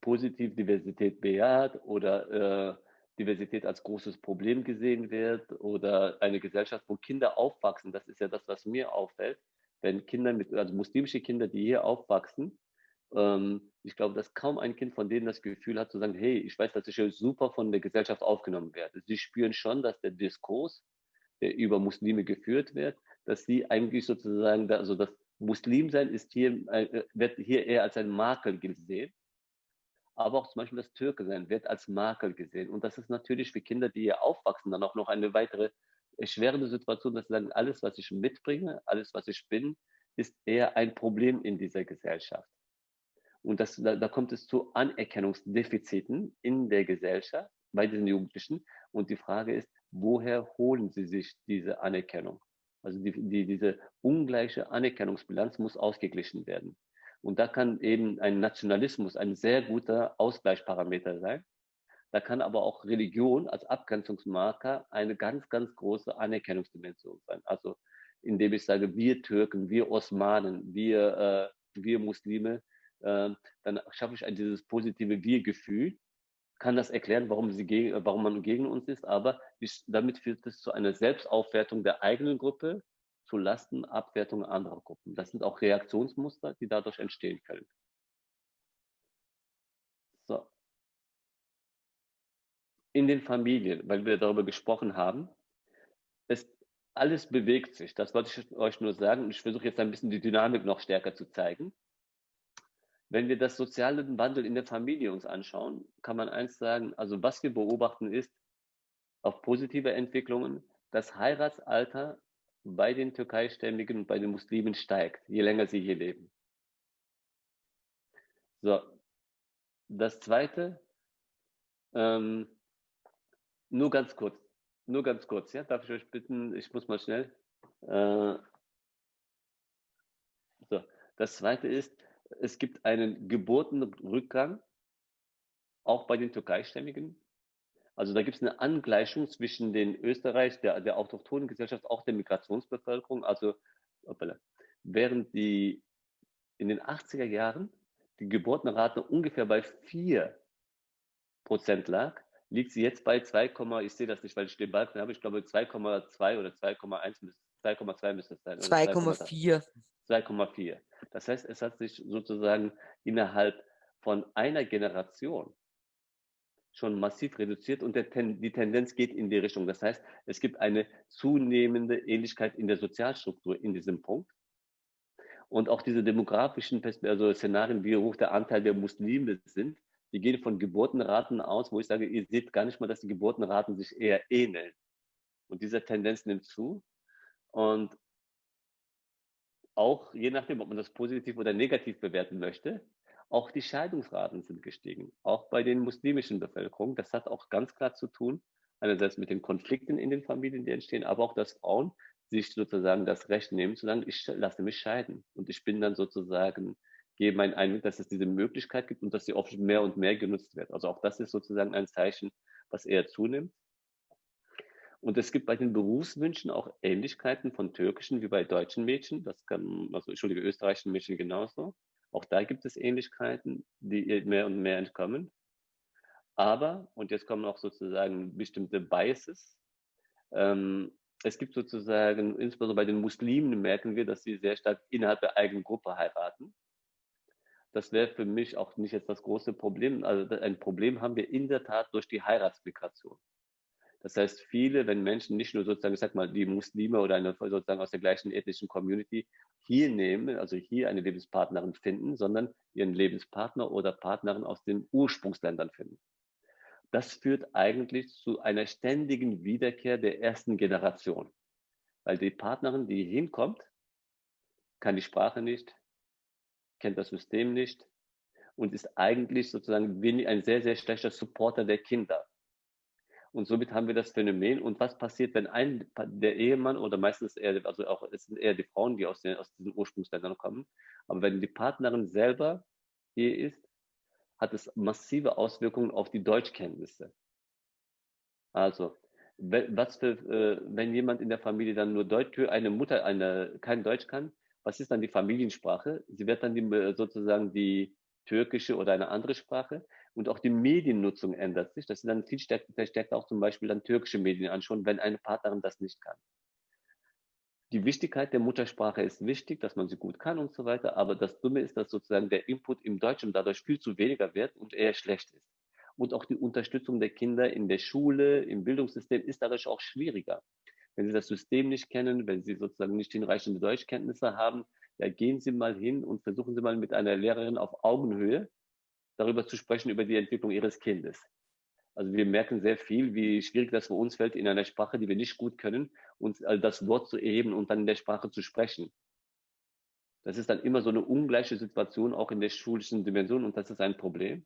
positive Diversität bejaht oder äh, Diversität als großes Problem gesehen wird oder eine Gesellschaft, wo Kinder aufwachsen. Das ist ja das, was mir auffällt. Wenn Kinder mit, also muslimische Kinder, die hier aufwachsen, ähm, ich glaube, dass kaum ein Kind von denen das Gefühl hat, zu sagen, hey, ich weiß, dass ich super von der Gesellschaft aufgenommen werde. Sie spüren schon, dass der Diskurs, der über Muslime geführt wird, dass sie eigentlich sozusagen, also das Muslimsein ist hier, äh, wird hier eher als ein Makel gesehen. Aber auch zum Beispiel das Türke sein wird als Makel gesehen. Und das ist natürlich für Kinder, die hier aufwachsen, dann auch noch eine weitere erschwerende Situation, dass sie sagen, alles, was ich mitbringe, alles, was ich bin, ist eher ein Problem in dieser Gesellschaft. Und das, da, da kommt es zu Anerkennungsdefiziten in der Gesellschaft bei diesen Jugendlichen. Und die Frage ist, woher holen sie sich diese Anerkennung? Also die, die, diese ungleiche Anerkennungsbilanz muss ausgeglichen werden. Und da kann eben ein Nationalismus ein sehr guter Ausgleichsparameter sein. Da kann aber auch Religion als Abgrenzungsmarker eine ganz, ganz große Anerkennungsdimension sein. Also indem ich sage, wir Türken, wir Osmanen, wir, äh, wir Muslime, äh, dann schaffe ich dieses positive Wir-Gefühl, kann das erklären, warum, sie gegen, warum man gegen uns ist, aber damit führt es zu einer Selbstaufwertung der eigenen Gruppe zu Lasten Abwertung anderer Gruppen. Das sind auch Reaktionsmuster, die dadurch entstehen können. So. In den Familien, weil wir darüber gesprochen haben, ist alles bewegt sich. Das wollte ich euch nur sagen ich versuche jetzt ein bisschen die Dynamik noch stärker zu zeigen. Wenn wir das soziale Wandel in der Familie uns anschauen, kann man eins sagen, also was wir beobachten ist, auf positive Entwicklungen, das Heiratsalter bei den Türkeistämmigen und bei den Muslimen steigt, je länger sie hier leben. So, das zweite, ähm, nur ganz kurz, nur ganz kurz, ja, darf ich euch bitten, ich muss mal schnell. Äh, so, das zweite ist, es gibt einen Geburtenrückgang, auch bei den Türkeistämmigen. Also da gibt es eine Angleichung zwischen den Österreich, der, der autochthonen Gesellschaft, auch der Migrationsbevölkerung. Also während die in den 80er Jahren die Geburtenrate ungefähr bei 4 Prozent lag, liegt sie jetzt bei 2, ich sehe das nicht, weil ich den Balken habe, ich glaube 2,2 oder 2,1 2,2 müsste es sein. 2,4. 2,4. Das heißt, es hat sich sozusagen innerhalb von einer Generation schon massiv reduziert und Ten, die Tendenz geht in die Richtung. Das heißt, es gibt eine zunehmende Ähnlichkeit in der Sozialstruktur in diesem Punkt. Und auch diese demografischen also Szenarien, wie hoch der Anteil der Muslime sind, die gehen von Geburtenraten aus, wo ich sage, ihr seht gar nicht mal, dass die Geburtenraten sich eher ähneln. Und diese Tendenz nimmt zu. Und auch je nachdem, ob man das positiv oder negativ bewerten möchte, auch die Scheidungsraten sind gestiegen, auch bei den muslimischen Bevölkerungen. Das hat auch ganz klar zu tun, einerseits mit den Konflikten in den Familien, die entstehen, aber auch, dass Frauen sich sozusagen das Recht nehmen, zu sagen, ich lasse mich scheiden. Und ich bin dann sozusagen, gebe meinen Einweg, dass es diese Möglichkeit gibt und dass sie oft mehr und mehr genutzt wird. Also auch das ist sozusagen ein Zeichen, was eher zunimmt. Und es gibt bei den Berufswünschen auch Ähnlichkeiten von türkischen wie bei deutschen Mädchen. Das kann, also entschuldige, österreichischen Mädchen genauso. Auch da gibt es Ähnlichkeiten, die mehr und mehr entkommen. Aber, und jetzt kommen auch sozusagen bestimmte Biases, ähm, es gibt sozusagen, insbesondere bei den Muslimen merken wir, dass sie sehr stark innerhalb der eigenen Gruppe heiraten. Das wäre für mich auch nicht jetzt das große Problem. Also ein Problem haben wir in der Tat durch die Heiratsmigration. Das heißt, viele, wenn Menschen nicht nur sozusagen, ich sag mal, die Muslime oder eine sozusagen aus der gleichen ethnischen Community hier nehmen, also hier eine Lebenspartnerin finden, sondern ihren Lebenspartner oder Partnerin aus den Ursprungsländern finden. Das führt eigentlich zu einer ständigen Wiederkehr der ersten Generation. Weil die Partnerin, die hinkommt, kann die Sprache nicht, kennt das System nicht und ist eigentlich sozusagen ein sehr, sehr schlechter Supporter der Kinder. Und somit haben wir das Phänomen. Und was passiert, wenn ein, der Ehemann oder meistens eher, also auch, es sind eher die Frauen, die aus, den, aus diesen Ursprungsländern kommen, aber wenn die Partnerin selber hier ist, hat es massive Auswirkungen auf die Deutschkenntnisse. Also, was für, äh, wenn jemand in der Familie dann nur Deutsch, eine Mutter eine, kein Deutsch kann, was ist dann die Familiensprache? Sie wird dann die, sozusagen die türkische oder eine andere Sprache und auch die Mediennutzung ändert sich, dass sie dann viel stärker, verstärkt auch zum Beispiel dann türkische Medien anschauen, wenn eine Partnerin das nicht kann die Wichtigkeit der Muttersprache ist wichtig, dass man sie gut kann und so weiter. Aber das Dumme ist, dass sozusagen der Input im Deutschen dadurch viel zu weniger wird und eher schlecht ist. Und auch die Unterstützung der Kinder in der Schule, im Bildungssystem ist dadurch auch schwieriger. Wenn sie das System nicht kennen, wenn sie sozusagen nicht hinreichende Deutschkenntnisse haben, ja, gehen Sie mal hin und versuchen Sie mal mit einer Lehrerin auf Augenhöhe darüber zu sprechen, über die Entwicklung Ihres Kindes. Also wir merken sehr viel, wie schwierig das für uns fällt, in einer Sprache, die wir nicht gut können, uns äh, das Wort zu erheben und dann in der Sprache zu sprechen. Das ist dann immer so eine ungleiche Situation, auch in der schulischen Dimension, und das ist ein Problem.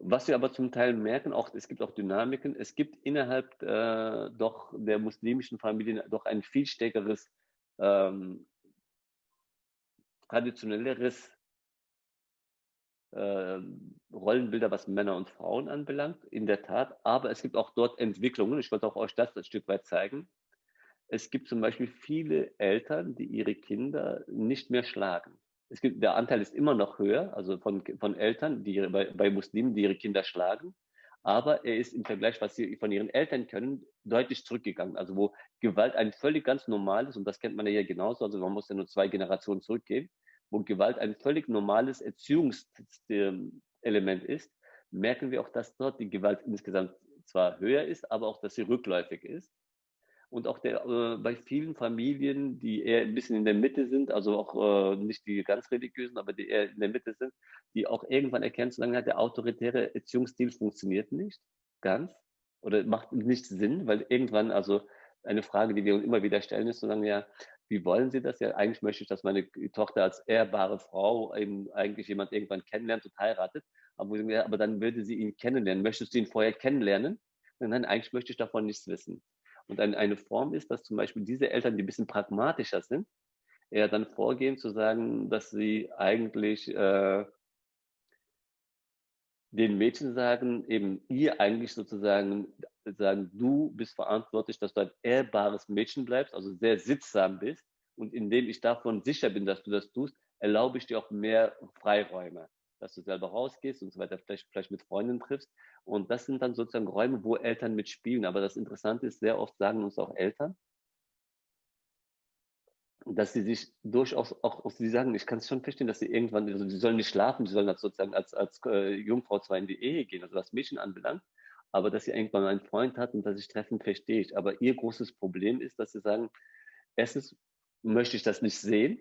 Was wir aber zum Teil merken, auch es gibt auch Dynamiken. Es gibt innerhalb äh, doch der muslimischen Familien doch ein viel stärkeres, ähm, traditionelleres äh, Rollenbilder, was Männer und Frauen anbelangt, in der Tat. Aber es gibt auch dort Entwicklungen. Ich wollte auch euch das ein Stück weit zeigen. Es gibt zum Beispiel viele Eltern, die ihre Kinder nicht mehr schlagen. Es gibt, der Anteil ist immer noch höher, also von, von Eltern, die bei, bei Muslimen, die ihre Kinder schlagen. Aber er ist im Vergleich, was sie von ihren Eltern können, deutlich zurückgegangen. Also wo Gewalt ein völlig ganz normales, und das kennt man ja hier genauso, also man muss ja nur zwei Generationen zurückgehen, wo Gewalt ein völlig normales Erziehungselement ist, merken wir auch, dass dort die Gewalt insgesamt zwar höher ist, aber auch, dass sie rückläufig ist. Und auch der, äh, bei vielen Familien, die eher ein bisschen in der Mitte sind, also auch äh, nicht die ganz religiösen, aber die eher in der Mitte sind, die auch irgendwann erkennen, solange der autoritäre Erziehungsstil funktioniert nicht ganz oder macht nicht Sinn, weil irgendwann, also eine Frage, die wir uns immer wieder stellen, ist, solange ja, wie wollen Sie das? Ja, eigentlich möchte ich, dass meine Tochter als ehrbare Frau eben eigentlich jemand irgendwann kennenlernt und heiratet. Aber, aber dann würde sie ihn kennenlernen. Möchtest du ihn vorher kennenlernen? Nein, eigentlich möchte ich davon nichts wissen. Und ein, eine Form ist, dass zum Beispiel diese Eltern, die ein bisschen pragmatischer sind, eher dann vorgehen zu sagen, dass sie eigentlich äh, den Mädchen sagen, eben ihr eigentlich sozusagen sagen, du bist verantwortlich, dass du ein ehrbares Mädchen bleibst, also sehr sittsam bist. Und indem ich davon sicher bin, dass du das tust, erlaube ich dir auch mehr Freiräume, dass du selber rausgehst und so weiter, vielleicht, vielleicht mit Freunden triffst. Und das sind dann sozusagen Räume, wo Eltern mitspielen. Aber das Interessante ist, sehr oft sagen uns auch Eltern, dass sie sich durchaus auch, auch sie sagen, ich kann es schon verstehen, dass sie irgendwann, also sie sollen nicht schlafen, sie sollen sozusagen als, als äh, Jungfrau zwar in die Ehe gehen, also was Mädchen anbelangt, aber dass sie irgendwann einen Freund hat und dass sich treffen, verstehe ich. Aber ihr großes Problem ist, dass sie sagen, erstens möchte ich das nicht sehen,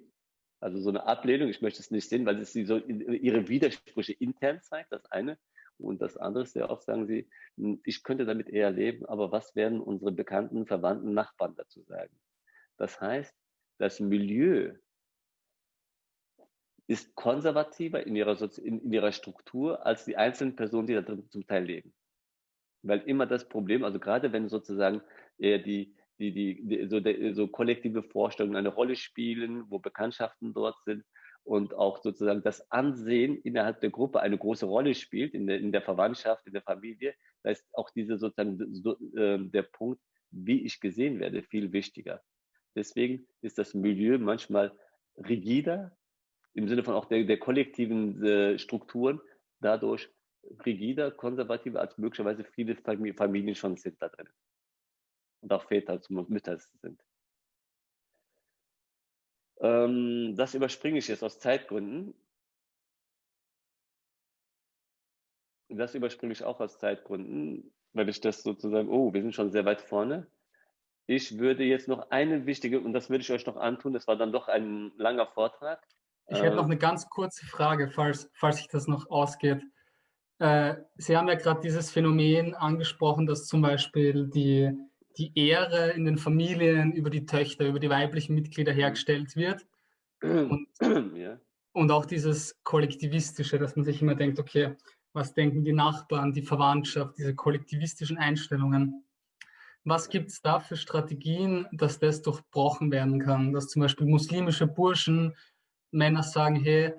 also so eine Ablehnung, ich möchte es nicht sehen, weil es sie so ihre Widersprüche intern zeigt, das eine. Und das andere ist sehr oft, sagen sie, hm, ich könnte damit eher leben, aber was werden unsere bekannten, verwandten Nachbarn dazu sagen? Das heißt, das Milieu ist konservativer in ihrer, in ihrer Struktur als die einzelnen Personen, die da drin zum Teil leben. Weil immer das Problem, also gerade wenn sozusagen eher die, die, die, die so, de, so kollektive Vorstellungen eine Rolle spielen, wo Bekanntschaften dort sind und auch sozusagen das Ansehen innerhalb der Gruppe eine große Rolle spielt, in der, in der Verwandtschaft, in der Familie, da ist auch diese sozusagen so, äh, der Punkt, wie ich gesehen werde, viel wichtiger. Deswegen ist das Milieu manchmal rigider, im Sinne von auch der, der kollektiven äh, Strukturen, dadurch rigider, konservativer, als möglicherweise viele Familien schon sind da drin. Und auch Väter, Mütter sind. Ähm, das überspringe ich jetzt aus Zeitgründen. Das überspringe ich auch aus Zeitgründen, weil ich das sozusagen, oh, wir sind schon sehr weit vorne. Ich würde jetzt noch eine wichtige, und das würde ich euch noch antun, das war dann doch ein langer Vortrag. Ich hätte noch ähm, eine ganz kurze Frage, falls, falls sich das noch ausgeht. Äh, Sie haben ja gerade dieses Phänomen angesprochen, dass zum Beispiel die, die Ehre in den Familien über die Töchter, über die weiblichen Mitglieder mhm. hergestellt wird. Und, ja. und auch dieses Kollektivistische, dass man sich immer denkt, okay, was denken die Nachbarn, die Verwandtschaft, diese kollektivistischen Einstellungen. Was gibt es da für Strategien, dass das durchbrochen werden kann? Dass zum Beispiel muslimische Burschen, Männer sagen, hey,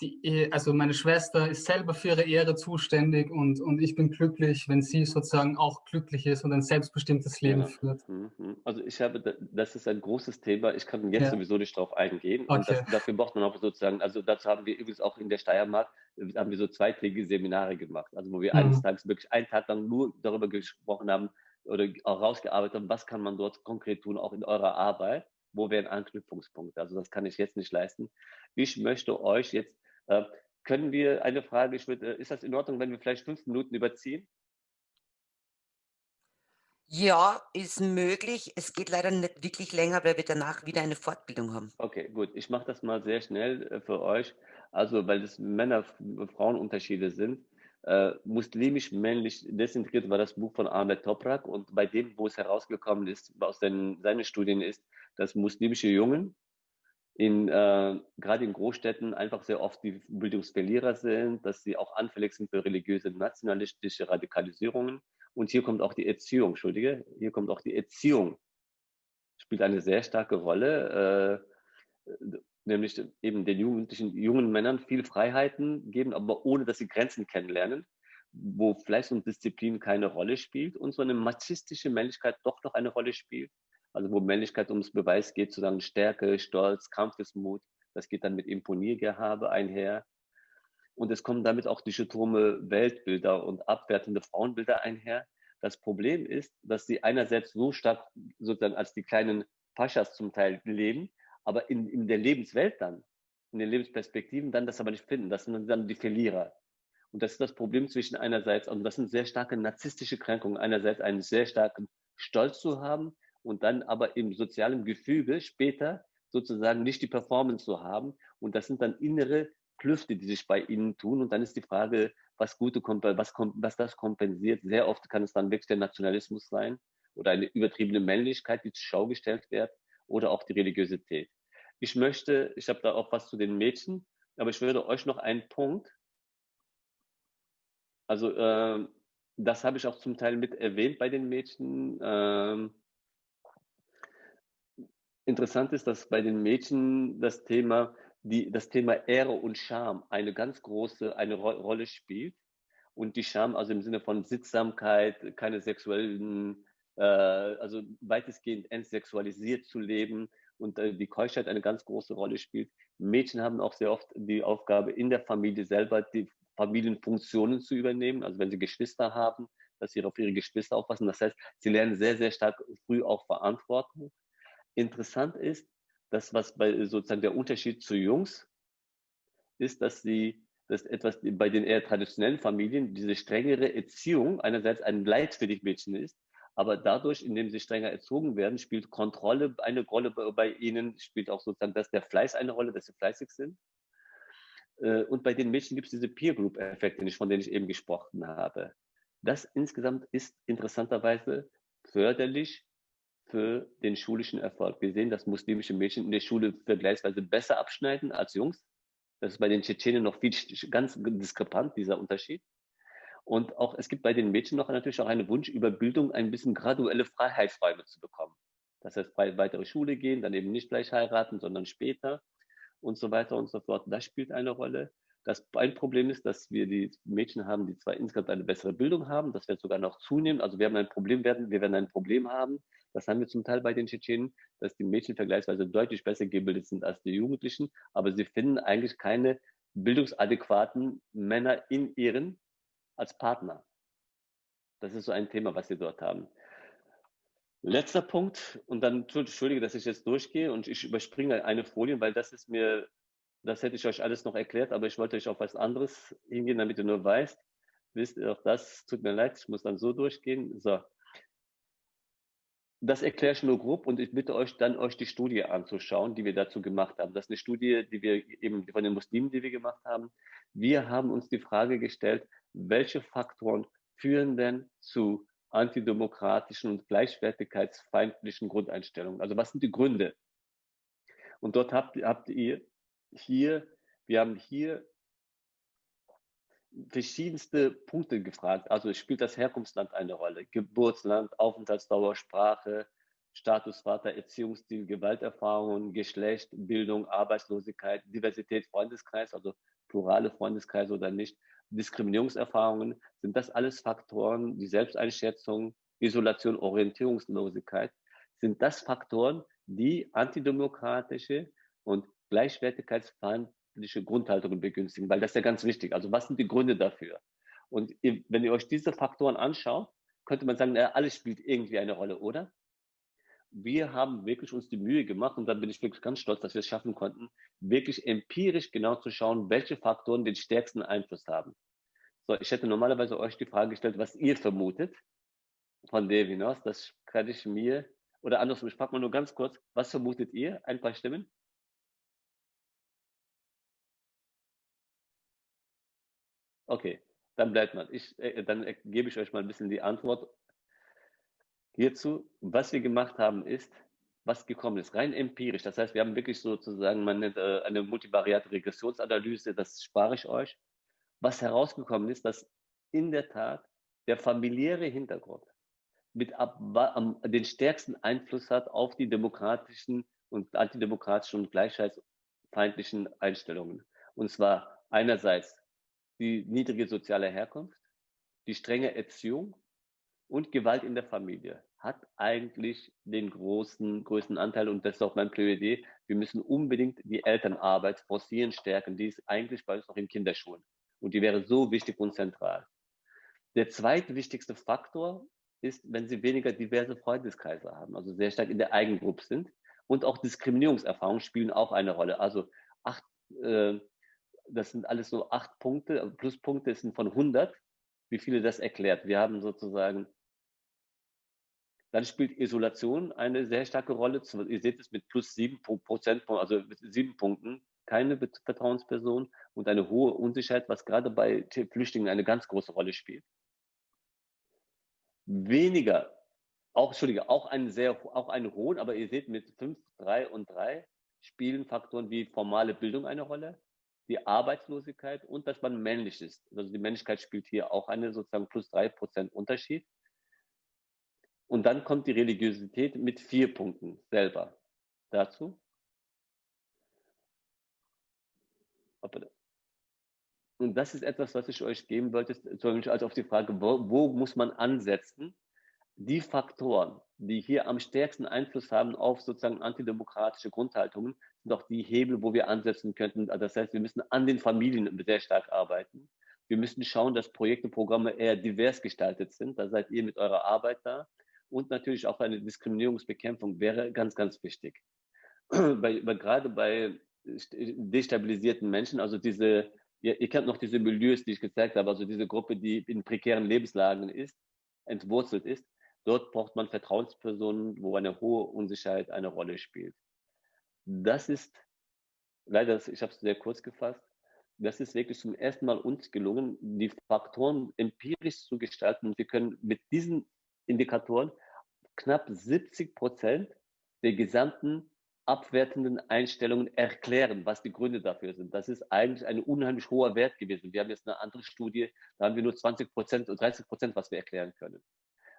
die, also meine Schwester ist selber für ihre Ehre zuständig und, und ich bin glücklich, wenn sie sozusagen auch glücklich ist und ein selbstbestimmtes Leben ja. führt. Mhm. Also ich habe, das ist ein großes Thema, ich kann jetzt ja. sowieso nicht darauf eingehen okay. und das, dafür braucht man auch sozusagen, also dazu haben wir übrigens auch in der Steiermark, haben wir so zweitägige Seminare gemacht, also wo wir mhm. eines Tages wirklich einen Tag lang nur darüber gesprochen haben oder auch rausgearbeitet haben, was kann man dort konkret tun, auch in eurer Arbeit wo wären Anknüpfungspunkte? Also das kann ich jetzt nicht leisten. Ich möchte euch jetzt können wir eine Frage, ich würde, ist das in Ordnung, wenn wir vielleicht fünf Minuten überziehen? Ja, ist möglich. Es geht leider nicht wirklich länger, weil wir danach wieder eine Fortbildung haben. Okay, gut. Ich mache das mal sehr schnell äh, für euch. Also, weil es Männer-Frauen-Unterschiede sind. Äh, muslimisch-männlich desintegriert war das Buch von Ahmed Toprak und bei dem, wo es herausgekommen ist, aus den, seinen Studien ist, dass muslimische Jungen in, äh, gerade in Großstädten einfach sehr oft die Bildungsverlierer sind, dass sie auch anfällig sind für religiöse, nationalistische Radikalisierungen. Und hier kommt auch die Erziehung, Entschuldige, hier kommt auch die Erziehung, spielt eine sehr starke Rolle, äh, nämlich eben den jugendlichen, jungen Männern viel Freiheiten geben, aber ohne, dass sie Grenzen kennenlernen, wo Fleiß und Disziplin keine Rolle spielt und so eine machistische Männlichkeit doch noch eine Rolle spielt also wo Männlichkeit ums Beweis geht, zu sagen Stärke, Stolz, Kampfesmut, das geht dann mit Imponiergehabe einher. Und es kommen damit auch dichotome Weltbilder und abwertende Frauenbilder einher. Das Problem ist, dass sie einerseits so stark sozusagen als die kleinen Paschas zum Teil leben, aber in, in der Lebenswelt dann, in den Lebensperspektiven dann das aber nicht finden. Das sind dann die Verlierer. Und das ist das Problem zwischen einerseits, und das sind sehr starke narzisstische Kränkungen, einerseits einen sehr starken Stolz zu haben, und dann aber im sozialen Gefüge später sozusagen nicht die Performance zu haben. Und das sind dann innere Klüfte, die sich bei ihnen tun. Und dann ist die Frage, was gute, was, was das kompensiert. Sehr oft kann es dann wirklich der Nationalismus sein oder eine übertriebene Männlichkeit, die zur Schau gestellt wird oder auch die Religiosität. Ich möchte, ich habe da auch was zu den Mädchen, aber ich würde euch noch einen Punkt, also äh, das habe ich auch zum Teil mit erwähnt bei den Mädchen, äh, Interessant ist, dass bei den Mädchen das Thema, die, das Thema Ehre und Scham eine ganz große eine Ro Rolle spielt. Und die Scham, also im Sinne von Sittsamkeit, keine sexuellen, äh, also weitestgehend entsexualisiert zu leben und äh, die Keuschheit eine ganz große Rolle spielt. Mädchen haben auch sehr oft die Aufgabe, in der Familie selber die Familienfunktionen zu übernehmen. Also wenn sie Geschwister haben, dass sie auf ihre Geschwister aufpassen. Das heißt, sie lernen sehr, sehr stark früh auch Verantwortung. Interessant ist, dass was bei sozusagen der Unterschied zu Jungs ist, dass sie dass etwas bei den eher traditionellen Familien diese strengere Erziehung einerseits ein Leid für die Mädchen ist, aber dadurch, indem sie strenger erzogen werden, spielt Kontrolle eine Rolle bei ihnen, spielt auch sozusagen, dass der Fleiß eine Rolle, dass sie fleißig sind. Äh, und bei den Mädchen gibt es diese Peer Group Effekte, von denen ich eben gesprochen habe. Das insgesamt ist interessanterweise förderlich für den schulischen Erfolg. Wir sehen, dass muslimische Mädchen in der Schule vergleichsweise besser abschneiden als Jungs. Das ist bei den Tschetschenen noch viel ganz diskrepant, dieser Unterschied. Und auch, es gibt bei den Mädchen noch natürlich auch einen Wunsch, über Bildung ein bisschen graduelle Freiheitsräume zu bekommen. Das heißt, bei weitere Schule gehen, dann eben nicht gleich heiraten, sondern später und so weiter und so fort. Das spielt eine Rolle. Das ein Problem ist, dass wir die Mädchen haben, die zwar insgesamt eine bessere Bildung haben, das wird sogar noch zunehmen. Also wir haben ein Problem werden, wir werden ein Problem haben. Das haben wir zum Teil bei den Tschetschenen, dass die Mädchen vergleichsweise deutlich besser gebildet sind als die Jugendlichen, aber sie finden eigentlich keine bildungsadäquaten Männer in ihren als Partner. Das ist so ein Thema, was sie dort haben. Letzter Punkt, und dann entschuldige, dass ich jetzt durchgehe und ich überspringe eine Folie, weil das ist mir, das hätte ich euch alles noch erklärt, aber ich wollte euch auf was anderes hingehen, damit ihr nur weißt. Wisst ihr auch das, tut mir leid, ich muss dann so durchgehen. So. Das erkläre ich nur grob und ich bitte euch dann, euch die Studie anzuschauen, die wir dazu gemacht haben. Das ist eine Studie, die wir eben von den Muslimen, die wir gemacht haben. Wir haben uns die Frage gestellt, welche Faktoren führen denn zu antidemokratischen und gleichwertigkeitsfeindlichen Grundeinstellungen? Also was sind die Gründe? Und dort habt, habt ihr hier, wir haben hier verschiedenste Punkte gefragt. Also spielt das Herkunftsland eine Rolle? Geburtsland, Aufenthaltsdauer, Sprache, Statusvater, Erziehungsstil, Gewalterfahrungen, Geschlecht, Bildung, Arbeitslosigkeit, Diversität, Freundeskreis, also plurale Freundeskreise oder nicht, Diskriminierungserfahrungen, sind das alles Faktoren, die Selbsteinschätzung, Isolation, Orientierungslosigkeit, sind das Faktoren, die antidemokratische und gleichwertigkeitsfeindliche Grundhaltungen begünstigen, weil das ist ja ganz wichtig. Also was sind die Gründe dafür? Und wenn ihr euch diese Faktoren anschaut, könnte man sagen, ja, alles spielt irgendwie eine Rolle, oder? Wir haben wirklich uns die Mühe gemacht und da bin ich wirklich ganz stolz, dass wir es schaffen konnten, wirklich empirisch genau zu schauen, welche Faktoren den stärksten Einfluss haben. So, ich hätte normalerweise euch die Frage gestellt, was ihr vermutet von dem hinaus. Das kann ich mir, oder andersrum, ich frage mal nur ganz kurz, was vermutet ihr? Ein paar Stimmen? Okay, dann bleibt man. Ich, äh, dann gebe ich euch mal ein bisschen die Antwort hierzu. Was wir gemacht haben ist, was gekommen ist, rein empirisch. Das heißt, wir haben wirklich sozusagen man nennt, äh, eine multivariate Regressionsanalyse, das spare ich euch. Was herausgekommen ist, dass in der Tat der familiäre Hintergrund mit ab, am, den stärksten Einfluss hat auf die demokratischen und antidemokratischen und gleichheitsfeindlichen Einstellungen. Und zwar einerseits die niedrige soziale Herkunft, die strenge Erziehung und Gewalt in der Familie hat eigentlich den großen, größten Anteil und das ist auch mein Plädoyer. Wir müssen unbedingt die Elternarbeit forcieren, stärken. Die ist eigentlich bei uns noch in Kinderschulen und die wäre so wichtig und zentral. Der zweitwichtigste Faktor ist, wenn Sie weniger diverse Freundeskreise haben, also sehr stark in der Eigengruppe sind und auch Diskriminierungserfahrungen spielen auch eine Rolle. Also acht, äh, das sind alles so acht Punkte, Pluspunkte sind von 100, wie viele das erklärt. Wir haben sozusagen, dann spielt Isolation eine sehr starke Rolle. Ihr seht es mit plus sieben Prozent, also mit sieben Punkten, keine Vertrauensperson und eine hohe Unsicherheit, was gerade bei Flüchtlingen eine ganz große Rolle spielt. Weniger, auch, Entschuldige, auch einen sehr, auch einen hohen, aber ihr seht mit fünf, drei und drei spielen Faktoren wie formale Bildung eine Rolle, die Arbeitslosigkeit und dass man männlich ist. Also die Männlichkeit spielt hier auch eine sozusagen plus drei Prozent Unterschied. Und dann kommt die Religiosität mit vier Punkten selber dazu. Und das ist etwas, was ich euch geben wollte, also auf die Frage, wo, wo muss man ansetzen? Die Faktoren, die hier am stärksten Einfluss haben auf sozusagen antidemokratische Grundhaltungen, sind auch die Hebel, wo wir ansetzen könnten. Das heißt, wir müssen an den Familien sehr stark arbeiten. Wir müssen schauen, dass Projekte, Programme eher divers gestaltet sind. Da seid ihr mit eurer Arbeit da. Und natürlich auch eine Diskriminierungsbekämpfung wäre ganz, ganz wichtig. Bei, bei, gerade bei destabilisierten Menschen, also diese, ihr, ihr kennt noch diese Milieus, die ich gezeigt habe, also diese Gruppe, die in prekären Lebenslagen ist, entwurzelt ist, dort braucht man Vertrauenspersonen, wo eine hohe Unsicherheit eine Rolle spielt. Das ist, leider, ich habe es sehr kurz gefasst, das ist wirklich zum ersten Mal uns gelungen, die Faktoren empirisch zu gestalten. Wir können mit diesen Indikatoren knapp 70 Prozent der gesamten abwertenden Einstellungen erklären, was die Gründe dafür sind. Das ist eigentlich ein unheimlich hoher Wert gewesen. Wir haben jetzt eine andere Studie, da haben wir nur 20 Prozent und 30 Prozent, was wir erklären können.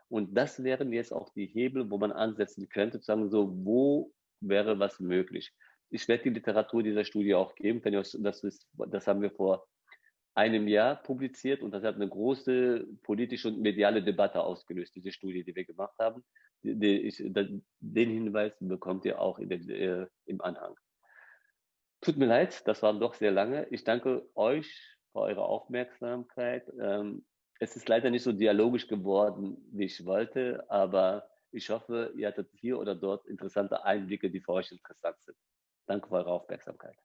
Und das wären jetzt auch die Hebel, wo man ansetzen könnte, zu sagen, so, wo wäre was möglich? Ich werde die Literatur dieser Studie auch geben, wenn ihr das wisst, das haben wir vor einem Jahr publiziert und das hat eine große politische und mediale Debatte ausgelöst, diese Studie, die wir gemacht haben. Den Hinweis bekommt ihr auch den, äh, im Anhang. Tut mir leid, das war doch sehr lange. Ich danke euch für eure Aufmerksamkeit. Ähm, es ist leider nicht so dialogisch geworden, wie ich wollte, aber ich hoffe, ihr hattet hier oder dort interessante Einblicke, die für euch interessant sind. Danke für eure Aufmerksamkeit.